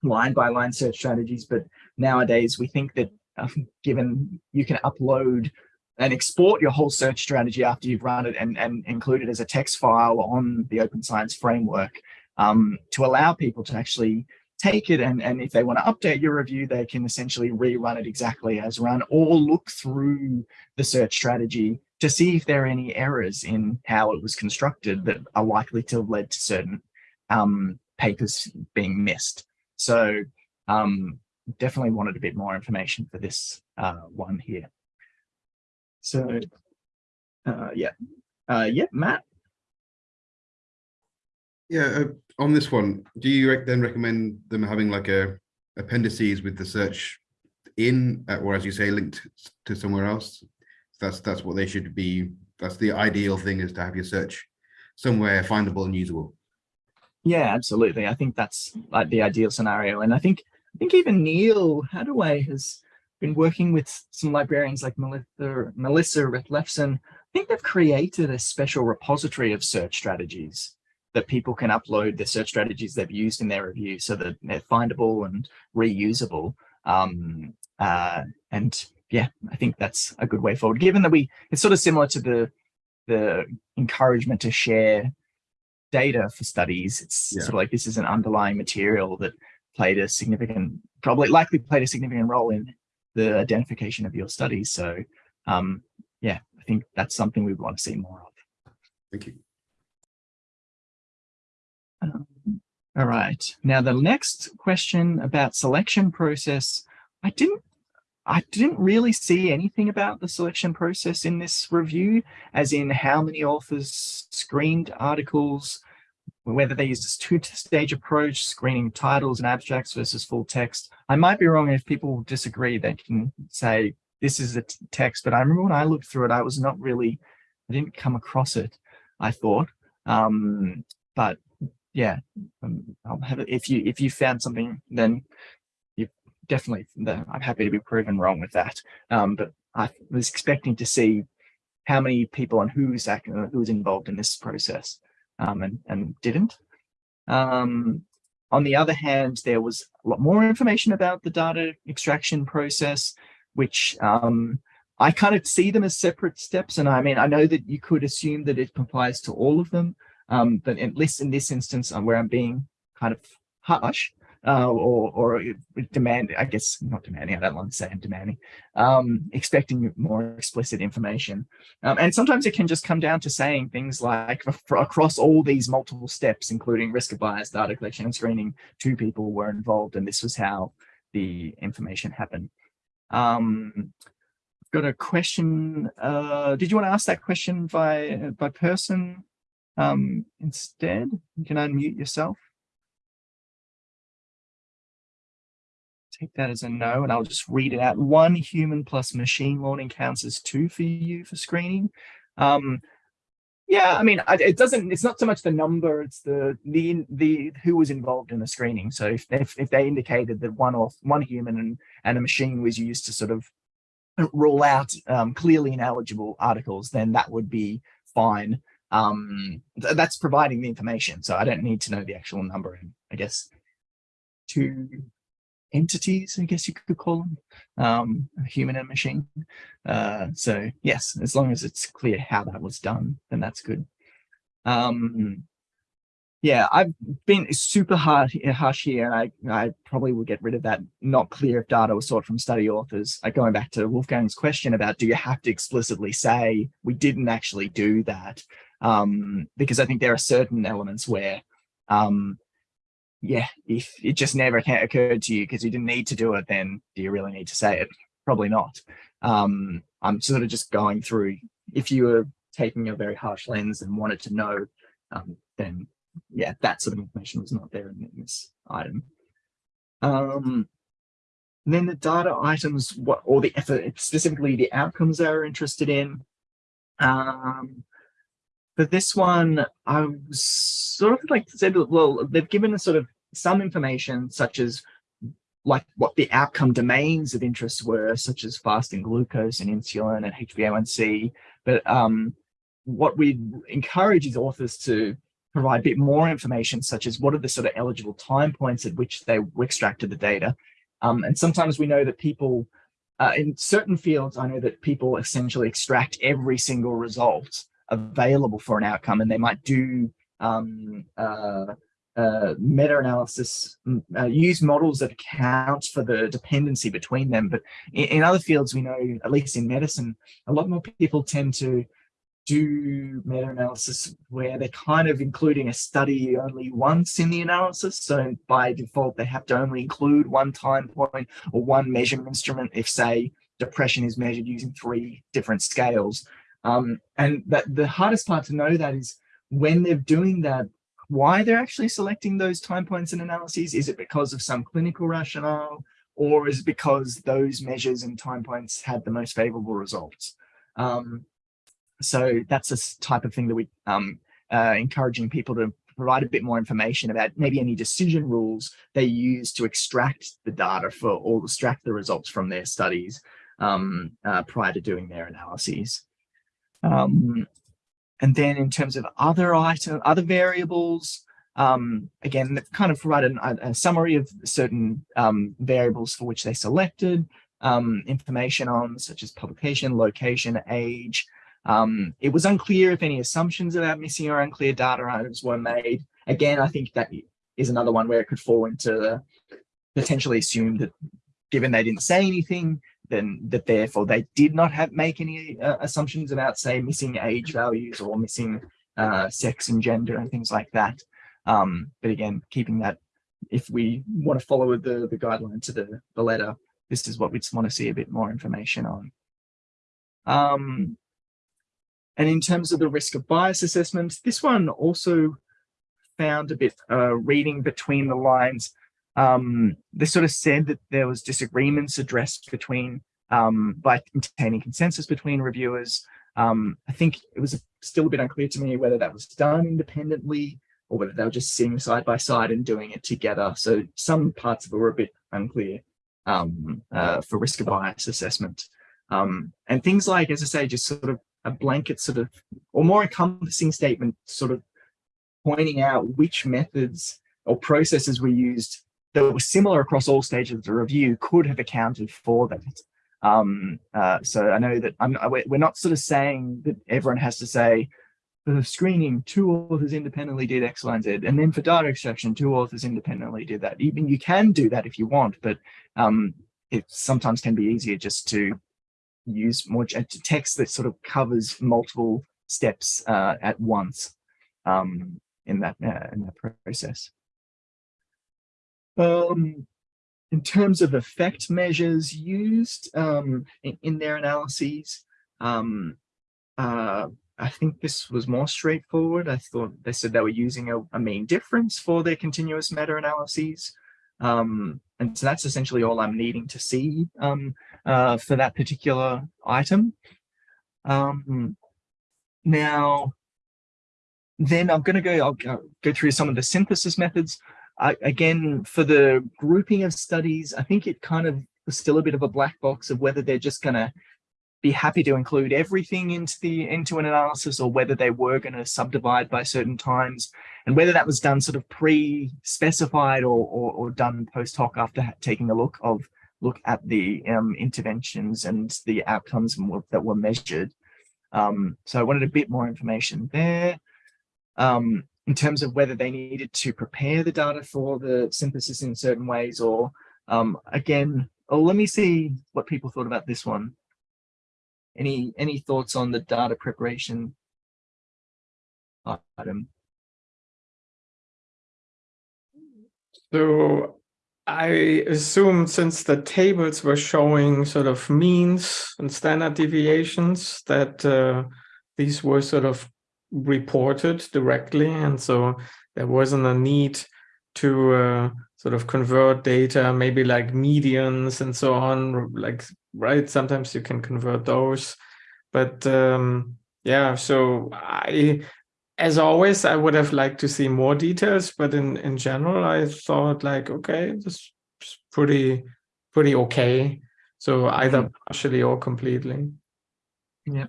line by line search strategies. But nowadays we think that uh, given you can upload and export your whole search strategy after you've run it and, and include it as a text file on the Open Science Framework um, to allow people to actually take it and, and if they want to update your review, they can essentially rerun it exactly as run or look through the search strategy to see if there are any errors in how it was constructed that are likely to have led to certain um, papers being missed. So um, definitely wanted a bit more information for this uh, one here. So uh, yeah, uh, yeah, Matt. Yeah, uh, on this one, do you then recommend them having like a appendices with the search in, uh, or as you say, linked to somewhere else? That's that's what they should be that's the ideal thing is to have your search somewhere findable and usable. Yeah, absolutely. I think that's like the ideal scenario. And I think I think even Neal Haddaway has been working with some librarians like Melissa, Melissa Rethlefsen. I think they've created a special repository of search strategies that people can upload the search strategies they've used in their review so that they're findable and reusable. Um, uh, and yeah, I think that's a good way forward, given that we, it's sort of similar to the, the encouragement to share data for studies. It's Yeah. sort of like this is an underlying material that played a significant, probably likely played a significant role in the identification of your studies. So um, yeah, I think that's something we want to see more of. Thank you. Um, all right. Now the next question about selection process, I didn't I didn't really see anything about the selection process in this review, as in how many authors screened articles, whether they used a two-stage approach, screening titles and abstracts versus full text. I might be wrong, if people disagree, they can say this is a text, but I remember when I looked through it, I was not really, I didn't come across it, I thought. Um, but yeah, um, I'll have it. If you if you found something, then definitely. I'm happy to be proven wrong with that. Um, but I was expecting to see how many people and who's act, uh, who's involved in this process, um, and and didn't. Um, on the other hand, there was a lot more information about the data extraction process, which um, I kind of see them as separate steps. And I mean, I know that you could assume that it applies to all of them, um, but at least in this instance, um, where I'm being kind of harsh uh, or, or demand, I guess not demanding, I don't want to say I'm demanding, um, expecting more explicit information. Um, and sometimes it can just come down to saying things like across all these multiple steps, including risk of bias, data collection and screening, two people were involved and this was how the information happened. Um, got a question. Uh, did you want to ask that question by by person um, instead? You can unmute yourself. Take that as a no, and I'll just read it out. One human plus machine learning counts as two for you for screening. Um, yeah, I mean, it doesn't. It's not so much the number; it's the the the who was involved in the screening. So if if, if they indicated that one or one human and and a machine was used to sort of rule out um, clearly ineligible articles, then that would be fine. Um, th that's providing the information. So I don't need to know the actual number. I guess two entities, I guess you could call them, um, human and machine. Uh, so yes, as long as it's clear how that was done, then that's good. Um, yeah, I've been super hard harsh here, and I I probably will get rid of that. Not clear if data was sought from study authors. Like going back to Wolfgang's question about do you have to explicitly say we didn't actually do that? Um, because I think there are certain elements where, um, yeah, if it just never occurred to you because you didn't need to do it, then do you really need to say it? Probably not. Um, I'm sort of just going through. If you were taking a very harsh lens and wanted to know, um, then yeah, that sort of information was not there in, this item. Um, then the data items, what or the effort, specifically the outcomes they are interested in. Um, for this one, I was sort of like said, well, they've given us sort of some information, such as like what the outcome domains of interest were, such as fasting glucose and insulin and HbA1c. But um, what we encourage is authors to provide a bit more information, such as what are the sort of eligible time points at which they extracted the data. Um, and sometimes we know that people, uh, in certain fields, I know that people essentially extract every single result available for an outcome, and they might do um, uh, uh, meta-analysis, uh, use models that account for the dependency between them. But in, in other fields, we know, at least in medicine, a lot more people tend to do meta-analysis where they're kind of including a study only once in the analysis. So by default, they have to only include one time point or one measurement instrument if, say, depression is measured using three different scales. Um, and that the hardest part to know that is when they're doing that, why they're actually selecting those time points and analyses. Is it because of some clinical rationale or is it because those measures and time points had the most favorable results? Um, so that's a type of thing that we um, uh, encouraging people to provide a bit more information about maybe any decision rules they use to extract the data for or extract the results from their studies um, uh, prior to doing their analyses. Um, and then in terms of other item, other variables, um, again, kind of provided a, a summary of certain um, variables for which they selected um, information on, such as publication, location, age. Um, it was unclear if any assumptions about missing or unclear data items were made. Again, I think that is another one where it could fall into the potentially assume that given they didn't say anything, then that therefore they did not have make any uh, assumptions about say missing age values or missing uh, sex and gender and things like that. Um, but again, keeping that if we want to follow the, the guideline to the, the letter, this is what we just want to see a bit more information on. Um, and in terms of the risk of bias assessment, this one also found a bit uh, reading between the lines. Um, they sort of said that there was disagreements addressed between um, by obtaining consensus between reviewers. Um, I think it was still a bit unclear to me whether that was done independently or whether they were just sitting side by side and doing it together. So some parts of it were a bit unclear um, uh, for risk of bias assessment. Um, and things like, as I say, just sort of a blanket sort of, or more encompassing statement, sort of pointing out which methods or processes were used that were similar across all stages of the review could have accounted for that. Um, uh, so I know that I'm, we're not sort of saying that everyone has to say, for screening, two authors independently did X, Y, and Z. And then for data extraction, two authors independently did that. Even you can do that if you want, but um, it sometimes can be easier just to use more text that sort of covers multiple steps uh, at once um, in that uh, in that process. Um, in terms of effect measures used um, in, in, their analyses, um, uh, I think this was more straightforward. I thought they said they were using a, a mean difference for their continuous meta-analyses. Um, and so that's essentially all I'm needing to see um, uh, for that particular item. Um, now, then I'm going to go, I'll go through some of the synthesis methods. I, again, for the grouping of studies, I think it kind of was still a bit of a black box of whether they're just going to be happy to include everything into the into an analysis or whether they were going to subdivide by certain times and whether that was done sort of pre-specified or, or, or done post hoc after taking a look of look at the um, interventions and the outcomes that were measured. Um, so I wanted a bit more information there. Um, in terms of whether they needed to prepare the data for the synthesis in certain ways or um, again, oh, let me see what people thought about this one. Any any thoughts on the data preparation item? So I assume since the tables were showing sort of means and standard deviations that uh, these were sort of reported directly. And so there wasn't a need to uh, sort of convert data, maybe like medians and so on, like, right? Sometimes you can convert those. But um, yeah, so I, as always, I would have liked to see more details, but in, in general, I thought like, okay, this is pretty, pretty okay. So either Mm-hmm. partially or completely. Yeah.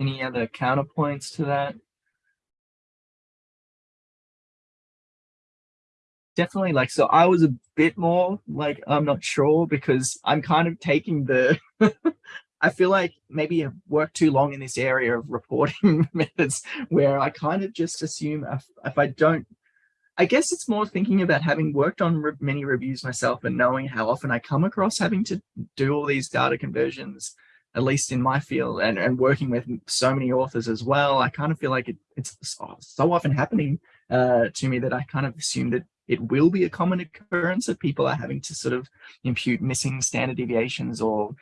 Any other counterpoints to that? Definitely like, so I was a bit more like, I'm not sure because I'm kind of taking the, I feel like maybe I've worked too long in this area of reporting methods where I kind of just assume if, if I don't, I guess it's more thinking about having worked on re many reviews myself and knowing how often I come across having to do all these data conversions at least in my field and, and working with so many authors as well, I kind of feel like it, it's so, so often happening uh, to me that I kind of assume that it will be a common occurrence that people are having to sort of impute missing standard deviations or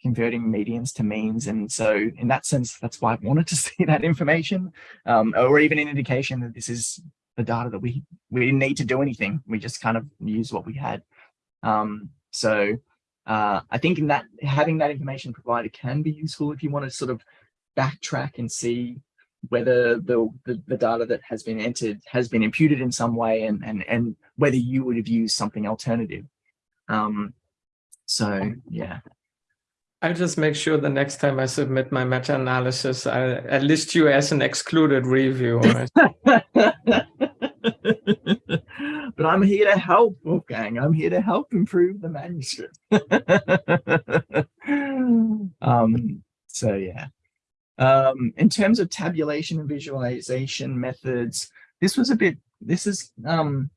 converting medians to means. And so in that sense, that's why I wanted to see that information um, or even an indication that this is the data that we, we didn't need to do anything. We just kind of use what we had. Um, so uh, I think in that having that information provided can be useful if you want to sort of backtrack and see whether the, the, the data that has been entered has been imputed in some way and, and, and whether you would have used something alternative. Um, so yeah, I'll just make sure the next time I submit my meta-analysis, I, I list you as an excluded review. but I'm here to help, Wolfgang. I'm here to help improve the manuscript. um, so yeah. Um, in terms of tabulation and visualization methods, this was a bit, this is, um,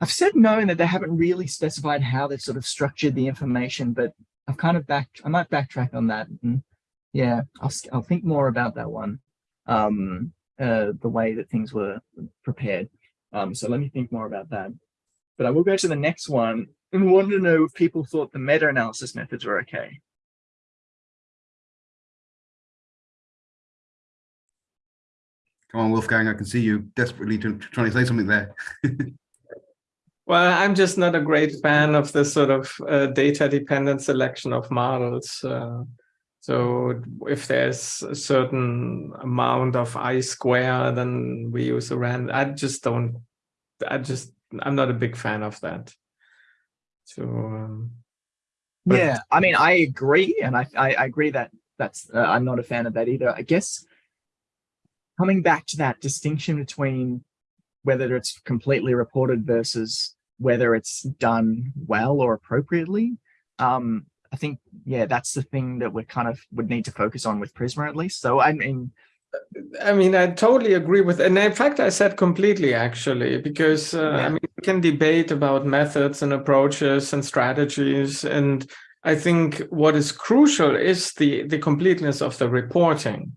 I've said no that they haven't really specified how they've sort of structured the information, but I've kind of back, I might backtrack on that. And yeah, I'll, I'll think more about that one, um, uh, the way that things were prepared. Um, so let me think more about that. But I will go to the next one and want to know if people thought the meta-analysis methods were okay. Come on, Wolfgang, I can see you desperately to, trying to say something there. Well, I'm just not a great fan of this sort of uh, data-dependent selection of models. Uh, so if there's a certain amount of I square, then we use a random. I just don't, I just, I'm not a big fan of that. So, um, yeah, I mean, I agree. And I, I, I agree that that's, uh, I'm not a fan of that either. I guess coming back to that distinction between whether it's completely reported versus whether it's done well or appropriately. Um, I think, yeah, that's the thing that we kind of would need to focus on with Prisma at least. So I mean, I mean, I totally agree with, and in fact, I said completely actually, because uh, Yeah. I mean, we can debate about methods and approaches and strategies, and I think what is crucial is the the completeness of the reporting,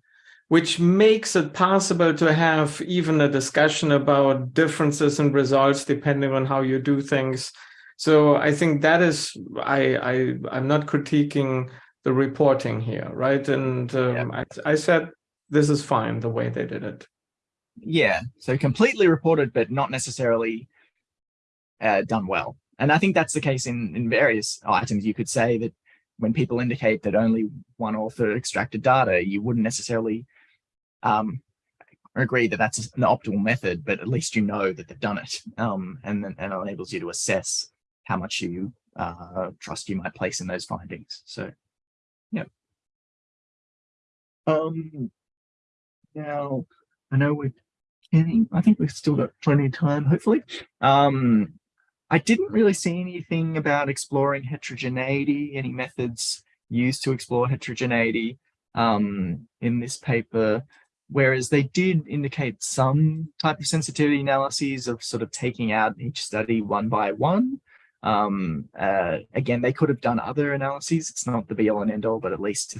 which makes it possible to have even a discussion about differences in results depending on how you do things. So I think that is I I I'm not critiquing the reporting here, right? And um, I I said this is fine the way they did it. yeah, so completely reported, but not necessarily uh, done well. And I think that's the case in, in various items. You could say that when people indicate that only one author extracted data, you wouldn't necessarily um, agree that that's an optimal method, but at least you know that they've done it. Um, and and it enables you to assess how much you uh, trust you might place in those findings. So, yeah. Um, now, I know we're getting, I think we've still got plenty of time, hopefully. Um, I didn't really see anything about exploring heterogeneity, any methods used to explore heterogeneity um, in this paper, whereas they did indicate some type of sensitivity analyses of sort of taking out each study one by one. Um, uh, again, they could have done other analyses. It's not the be all and end all, but at least,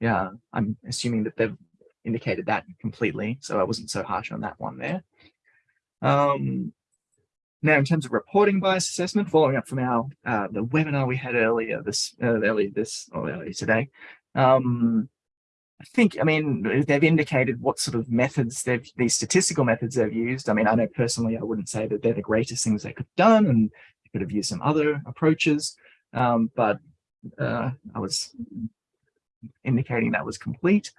yeah, I'm assuming that they've indicated that completely. So I wasn't so harsh on that one there. Um, now, in terms of reporting bias assessment, following up from our uh, the webinar we had earlier this uh, earlier this or earlier today, um, I think I mean they've indicated what sort of methods they've these statistical methods they've used. I mean, I know personally I wouldn't say that they're the greatest things they could have done, and they could have used some other approaches, um, but uh, I was indicating that was complete.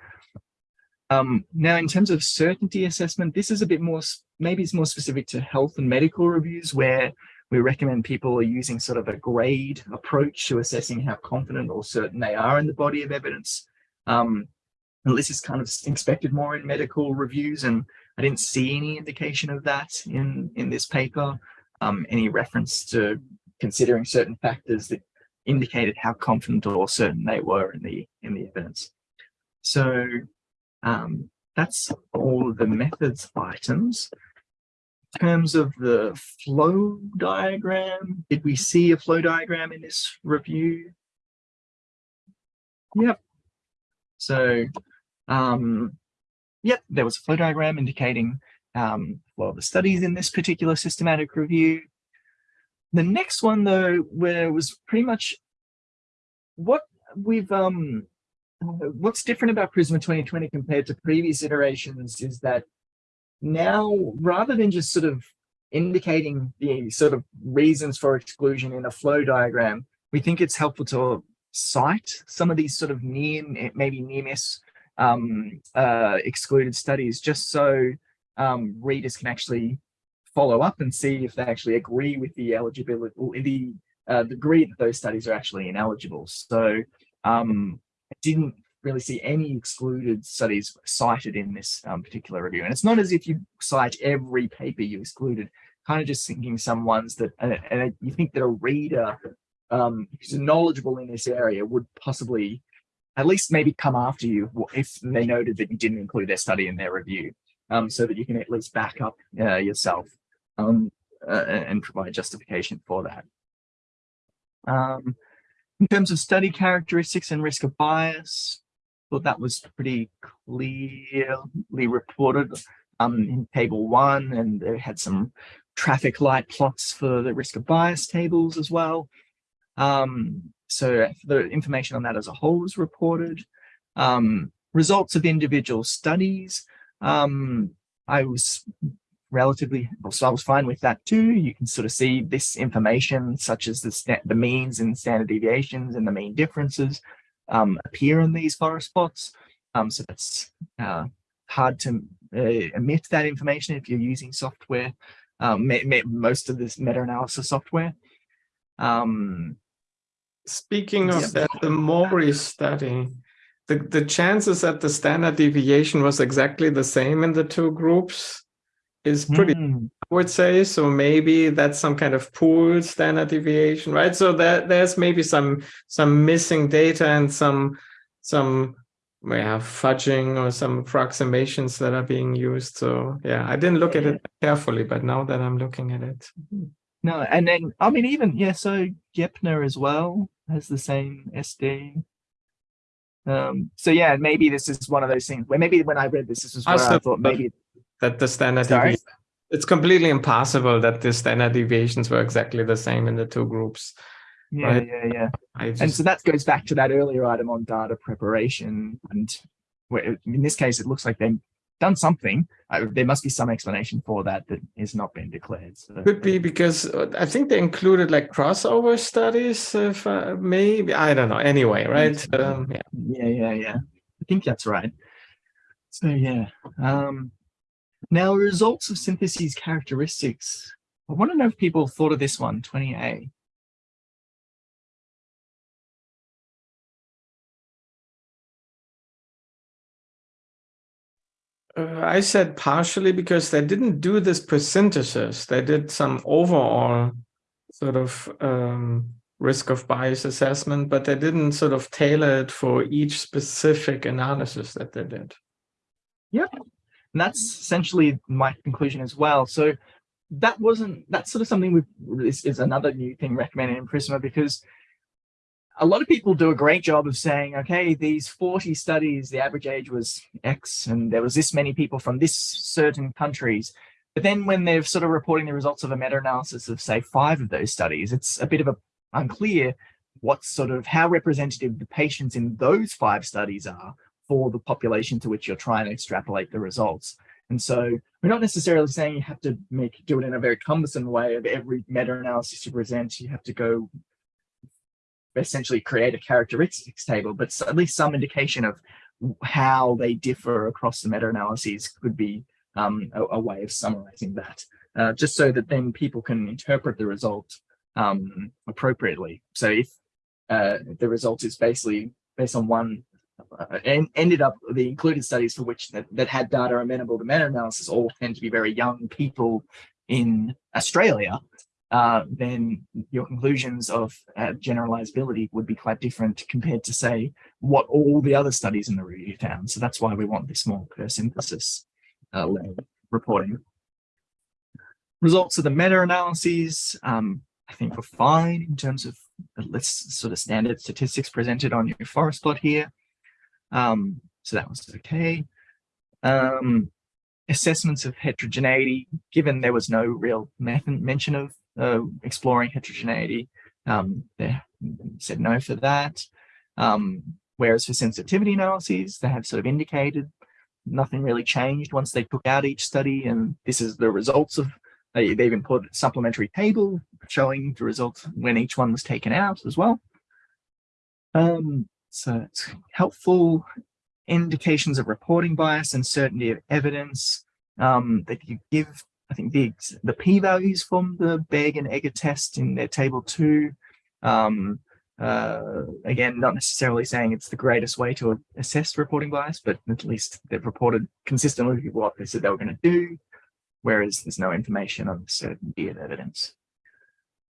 Um, now, in terms of certainty assessment, this is a bit more, maybe it's more specific to health and medical reviews where we recommend people are using sort of a GRADE approach to assessing how confident or certain they are in the body of evidence. Um, and this is kind of expected more in medical reviews, and I didn't see any indication of that in, in this paper. Um, any reference to considering certain factors that indicated how confident or certain they were in the in the evidence. So um, that's all the methods items. In terms of the flow diagram, did we see a flow diagram in this review? Yep. So, um, yep, there was a flow diagram indicating um, well, the studies in this particular systematic review. The next one, though, where was pretty much what we've um, what's different about Prisma 2020 compared to previous iterations is that now, rather than just sort of indicating the sort of reasons for exclusion in a flow diagram, we think it's helpful to cite some of these sort of near, maybe near miss um, uh, excluded studies just so um, readers can actually follow up and see if they actually agree with the eligibility or the uh, degree that those studies are actually ineligible. So um, I didn't really see any excluded studies cited in this um, particular review. And it's not as if you cite every paper you excluded, kind of just thinking some ones that, and, and you think that a reader um, who's knowledgeable in this area would possibly at least maybe come after you if they noted that you didn't include their study in their review, um, so that you can at least back up uh, yourself um, uh, and provide justification for that. Um, in terms of study characteristics and risk of bias, thought that was pretty clearly reported um, in table one, and they had some traffic light plots for the risk of bias tables as well. Um, so the information on that as a whole was reported. Um, results of individual studies. Um, I was relatively, so I was fine with that too. You can sort of see this information such as the, the means and standard deviations and the mean differences um, appear in these forest plots. Um, so that's uh, hard to uh, emit that information if you're using software, um, most of this meta-analysis software. Um, Speaking of Yeah. that, the Mori study, the, the chances that the standard deviation was exactly the same in the two groups is pretty, hmm, I would say. So maybe that's some kind of pool standard deviation, right? So that there's maybe some some missing data and some some we yeah, fudging or some approximations that are being used. So yeah, I didn't look at it carefully, but now that I'm looking at it, No, and then I mean even yeah, so Gepner as well has the same SD. Um, so yeah, maybe this is one of those things where maybe when I read this, this is where I thought maybe that the standard Sorry? deviation, it's completely impossible that the standard deviations were exactly the same in the two groups. yeah, Right. yeah, yeah. I And so that goes back to that earlier item on data preparation. And where, in this case, it looks like they've done something. Uh, there must be some explanation for that that has not been declared. So could be because uh, I think they included like crossover studies, if uh, maybe I don't know. Anyway, right? Um, yeah. Yeah, yeah, yeah. I think that's right. So yeah. Um, now results of syntheses characteristics. I want to know if people thought of this one, 20A. I said partially because they didn't do this per synthesis. They did some overall sort of um, risk of bias assessment, but they didn't sort of tailor it for each specific analysis that they did. Yeah, and that's essentially my conclusion as well. So that wasn't, that's sort of something we've, is, is another new thing recommended in Prisma because a lot of people do a great job of saying, okay, these 40 studies, the average age was X and there was this many people from this certain countries. But then when they're sort of reporting the results of a meta-analysis of say five of those studies, it's a bit of a unclear what sort of how representative the patients in those five studies are for the population to which you're trying to extrapolate the results. And so we're not necessarily saying you have to make do it in a very cumbersome way of every meta-analysis you present. You have to go essentially create a characteristics table, but at least some indication of how they differ across the meta-analyses could be um, a, a way of summarizing that, uh, just so that then people can interpret the result um, appropriately. So if uh, the result is basically based on one uh, and ended up the included studies for which that, that had data amenable to meta-analysis all tend to be very young people in Australia, uh, then your conclusions of uh, generalizability would be quite different compared to say what all the other studies in the review found. So that's why we want this more per synthesis uh, reporting. Results of the meta-analyses, um, I think were fine in terms of the list sort of standard statistics presented on your forest plot here. Um, so that was okay. Um, assessments of heterogeneity, given there was no real mention of uh, exploring heterogeneity, um, they said no for that. Um, whereas for sensitivity analyses, they have sort of indicated nothing really changed once they took out each study, and this is the results of. They, they even put a supplementary table showing the results when each one was taken out as well. Um, so it's helpful indications of reporting bias and certainty of evidence um, that you give, I think the, the p-values from the Begg and Egger test in their table two. Um, uh, again, not necessarily saying it's the greatest way to assess reporting bias, but at least they've reported consistently what they said they were going to do, whereas there's no information on the certainty of evidence.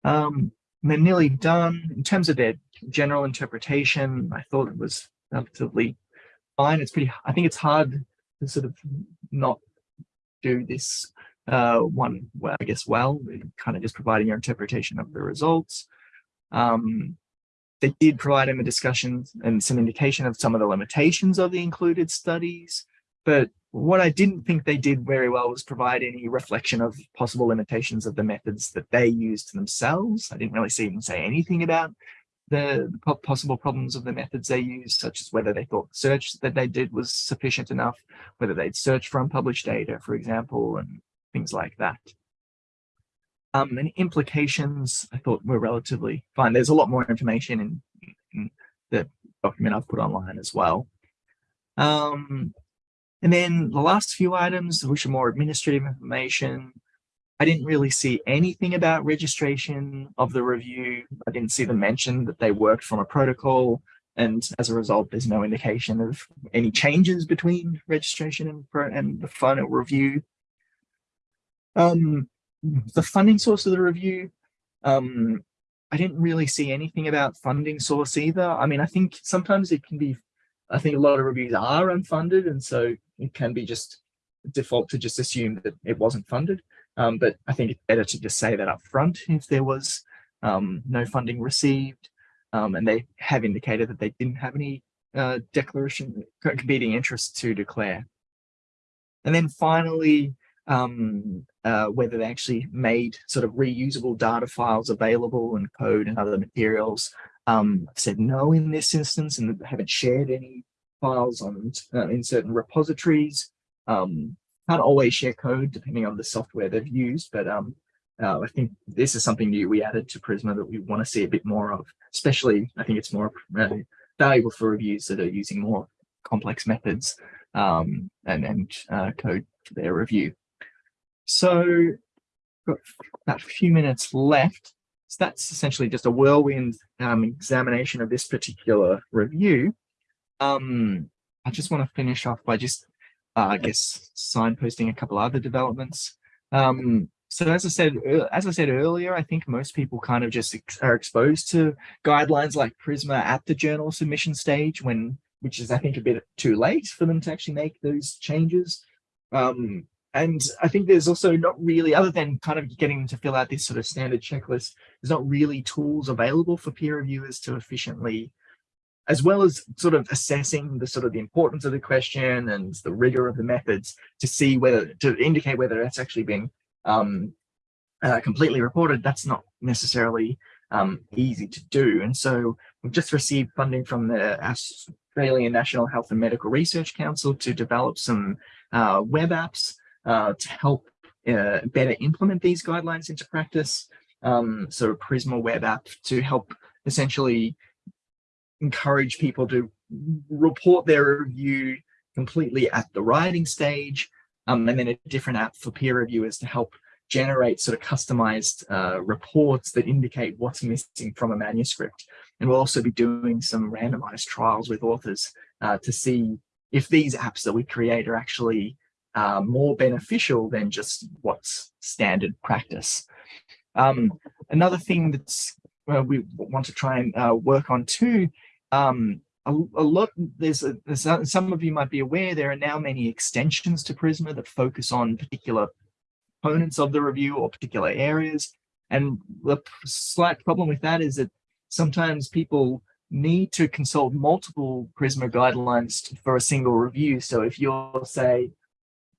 Um, they're nearly done. In terms of their general interpretation, I thought it was relatively fine. It's pretty, I think it's hard to sort of not do this uh, one, I guess, well, kind of just providing your interpretation of the results. Um, they did provide him a discussion and some indication of some of the limitations of the included studies. But what I didn't think they did very well was provide any reflection of possible limitations of the methods that they used themselves. I didn't really see them say anything about the possible problems of the methods they used, such as whether they thought the search that they did was sufficient enough, whether they'd search for unpublished data, for example, and things like that. Um, and implications I thought were relatively fine. There's a lot more information in, in the document I've put online as well. Um, and then the last few items, which are more administrative information, I didn't really see anything about registration of the review. I didn't see them mention that they worked from a protocol. And as a result, there's no indication of any changes between registration and, and the final review. Um, the funding source of the review, um, I didn't really see anything about funding source either. I mean, I think sometimes it can be, I think a lot of reviews are unfunded, and so it can be just default to just assume that it wasn't funded. Um, but I think it's better to just say that up front if there was um, no funding received. Um, and they have indicated that they didn't have any uh, declaration competing interests to declare. And then finally, um, uh, whether they actually made sort of reusable data files available and code and other materials. Um, I've said no in this instance and haven't shared any files on uh, in certain repositories. Um, can't always share code depending on the software they've used, but um, uh, I think this is something new we added to Prisma that we want to see a bit more of, especially I think it's more uh, valuable for reviews that are using more complex methods um, and, and uh, code for their review. So got about a few minutes left. So that's essentially just a whirlwind um, examination of this particular review. Um, I just want to finish off by just, uh, I guess, signposting a couple other developments. Um, so as I said, as I said earlier, I think most people kind of just ex are exposed to guidelines like Prisma at the journal submission stage, when which is I think a bit too late for them to actually make those changes. Um, and I think there's also not really, other than kind of getting them to fill out this sort of standard checklist, there's not really tools available for peer reviewers to efficiently, as well as sort of assessing the sort of the importance of the question and the rigor of the methods to see whether, to indicate whether that's actually been um, uh, completely reported, that's not necessarily um, easy to do. And so we've just received funding from the Australian National Health and Medical Research Council to develop some uh, web apps uh, to help uh, better implement these guidelines into practice. Um, so Prisma web app to help essentially encourage people to report their review completely at the writing stage, um, and then a different app for peer reviewers to help generate sort of customized uh, reports that indicate what's missing from a manuscript. And we'll also be doing some randomized trials with authors uh, to see if these apps that we create are actually uh, more beneficial than just what's standard practice. Um, another thing that's uh, we want to try and uh, work on too, um, a, a, lot, there's, a, there's a, some of you might be aware, there are now many extensions to Prisma that focus on particular components of the review or particular areas. And the slight problem with that is that sometimes people need to consult multiple Prisma guidelines for a single review. So if you're, say,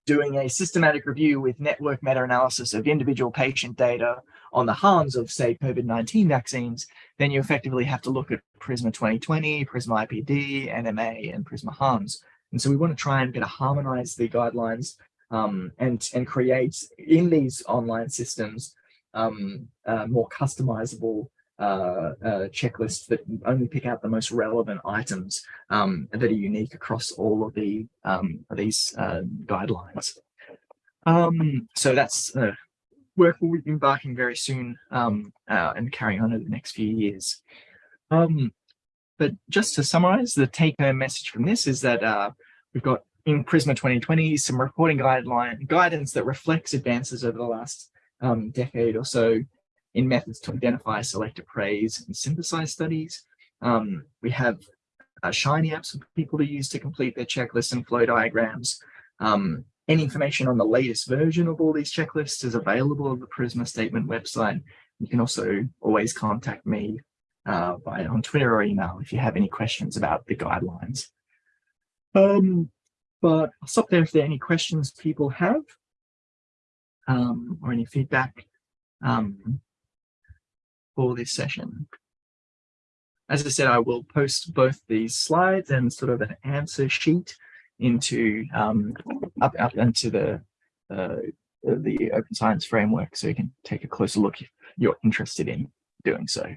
doing a systematic review with network meta-analysis of individual patient data on the harms of, say, COVID-19 vaccines, then you effectively have to look at PRISMA 2020, PRISMA IPD, NMA, and PRISMA harms. And so we want to try and get to harmonize the guidelines um, and, and create in these online systems um, uh, more customizable uh, uh, checklists that only pick out the most relevant items um, that are unique across all of the um, these uh, guidelines. Um, so that's uh, work we'll be embarking very soon um, uh, and carrying on over the next few years. Um, but just to summarize, the take-home message from this is that we've got in Prisma 2020 some reporting guideline guidance that reflects advances over the last um, decade or so in methods to identify, select, appraise, and synthesize studies. Um, we have uh, Shiny apps for people to use to complete their checklists and flow diagrams. Um, any information on the latest version of all these checklists is available on the Prisma statement website. You can also always contact me uh, by on Twitter or email if you have any questions about the guidelines. Um, but I'll stop there if there are any questions people have um, or any feedback um, for this session. As I said, I will post both these slides and sort of an answer sheet into um, up, up into the uh, the open science framework so you can take a closer look if you're interested in doing so.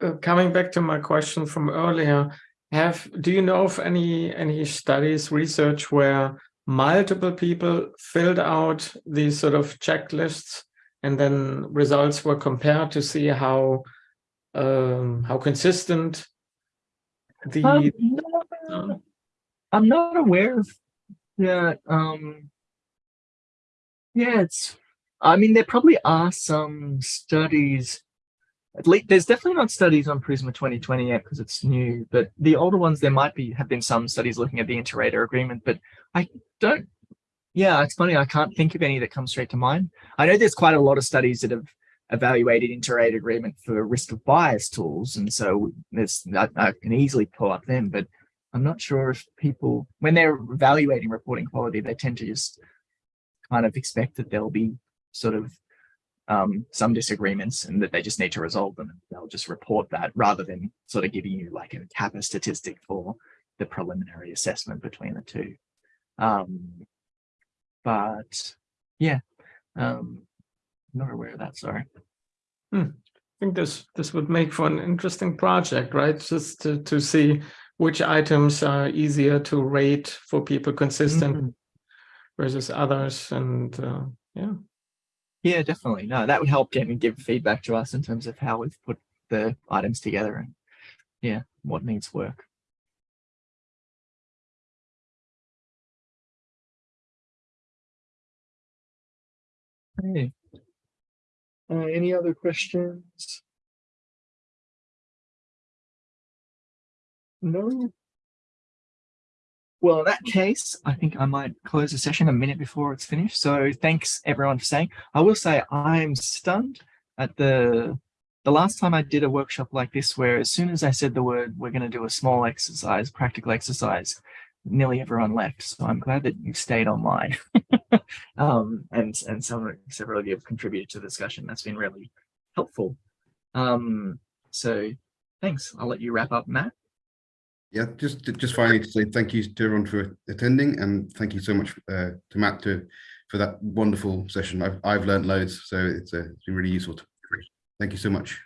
Uh, coming back to my question from earlier, have do you know of any any studies, research where multiple people filled out these sort of checklists and then results were compared to see how um, how consistent the Um, no, I'm not aware of that. Um, yeah, it's. I mean, there probably are some studies. At least there's definitely not studies on Prisma 2020 yet because it's new. But the older ones, there might be have been some studies looking at the inter-rater agreement. But I don't. Yeah, it's funny. I can't think of any that come straight to mind. I know there's quite a lot of studies that have evaluated inter-rater agreement for risk of bias tools, and so there's I, I can easily pull up them, but I'm not sure if people, when they're evaluating reporting quality, they tend to just kind of expect that there'll be sort of um, some disagreements and that they just need to resolve them. They'll just report that rather than sort of giving you like a kappa statistic for the preliminary assessment between the two. Um, but yeah, um, not aware of that, sorry. I think this this would make for an interesting project, right? Just to, to see which items are easier to rate for people consistent Mhm. versus others. And uh, yeah, Yeah, definitely. No, that would help get and give feedback to us in terms of how we've put the items together and yeah, what needs work. Okay. Uh, any other questions? No. Well, in that case, I think I might close the session a minute before it's finished. So thanks everyone for staying. I will say I'm stunned at the the last time I did a workshop like this, where as soon as I said the word, we're going to do a small exercise, practical exercise, nearly everyone left. So I'm glad that you stayed online. um, and and some several of you have contributed to the discussion. That's been really helpful. Um, so thanks. I'll let you wrap up, Matt. Yeah, just just finally to say thank you to everyone for attending and thank you so much uh, to Matt to for that wonderful session. I've I've learned loads, so it's, uh, it's been really useful. To, thank you so much.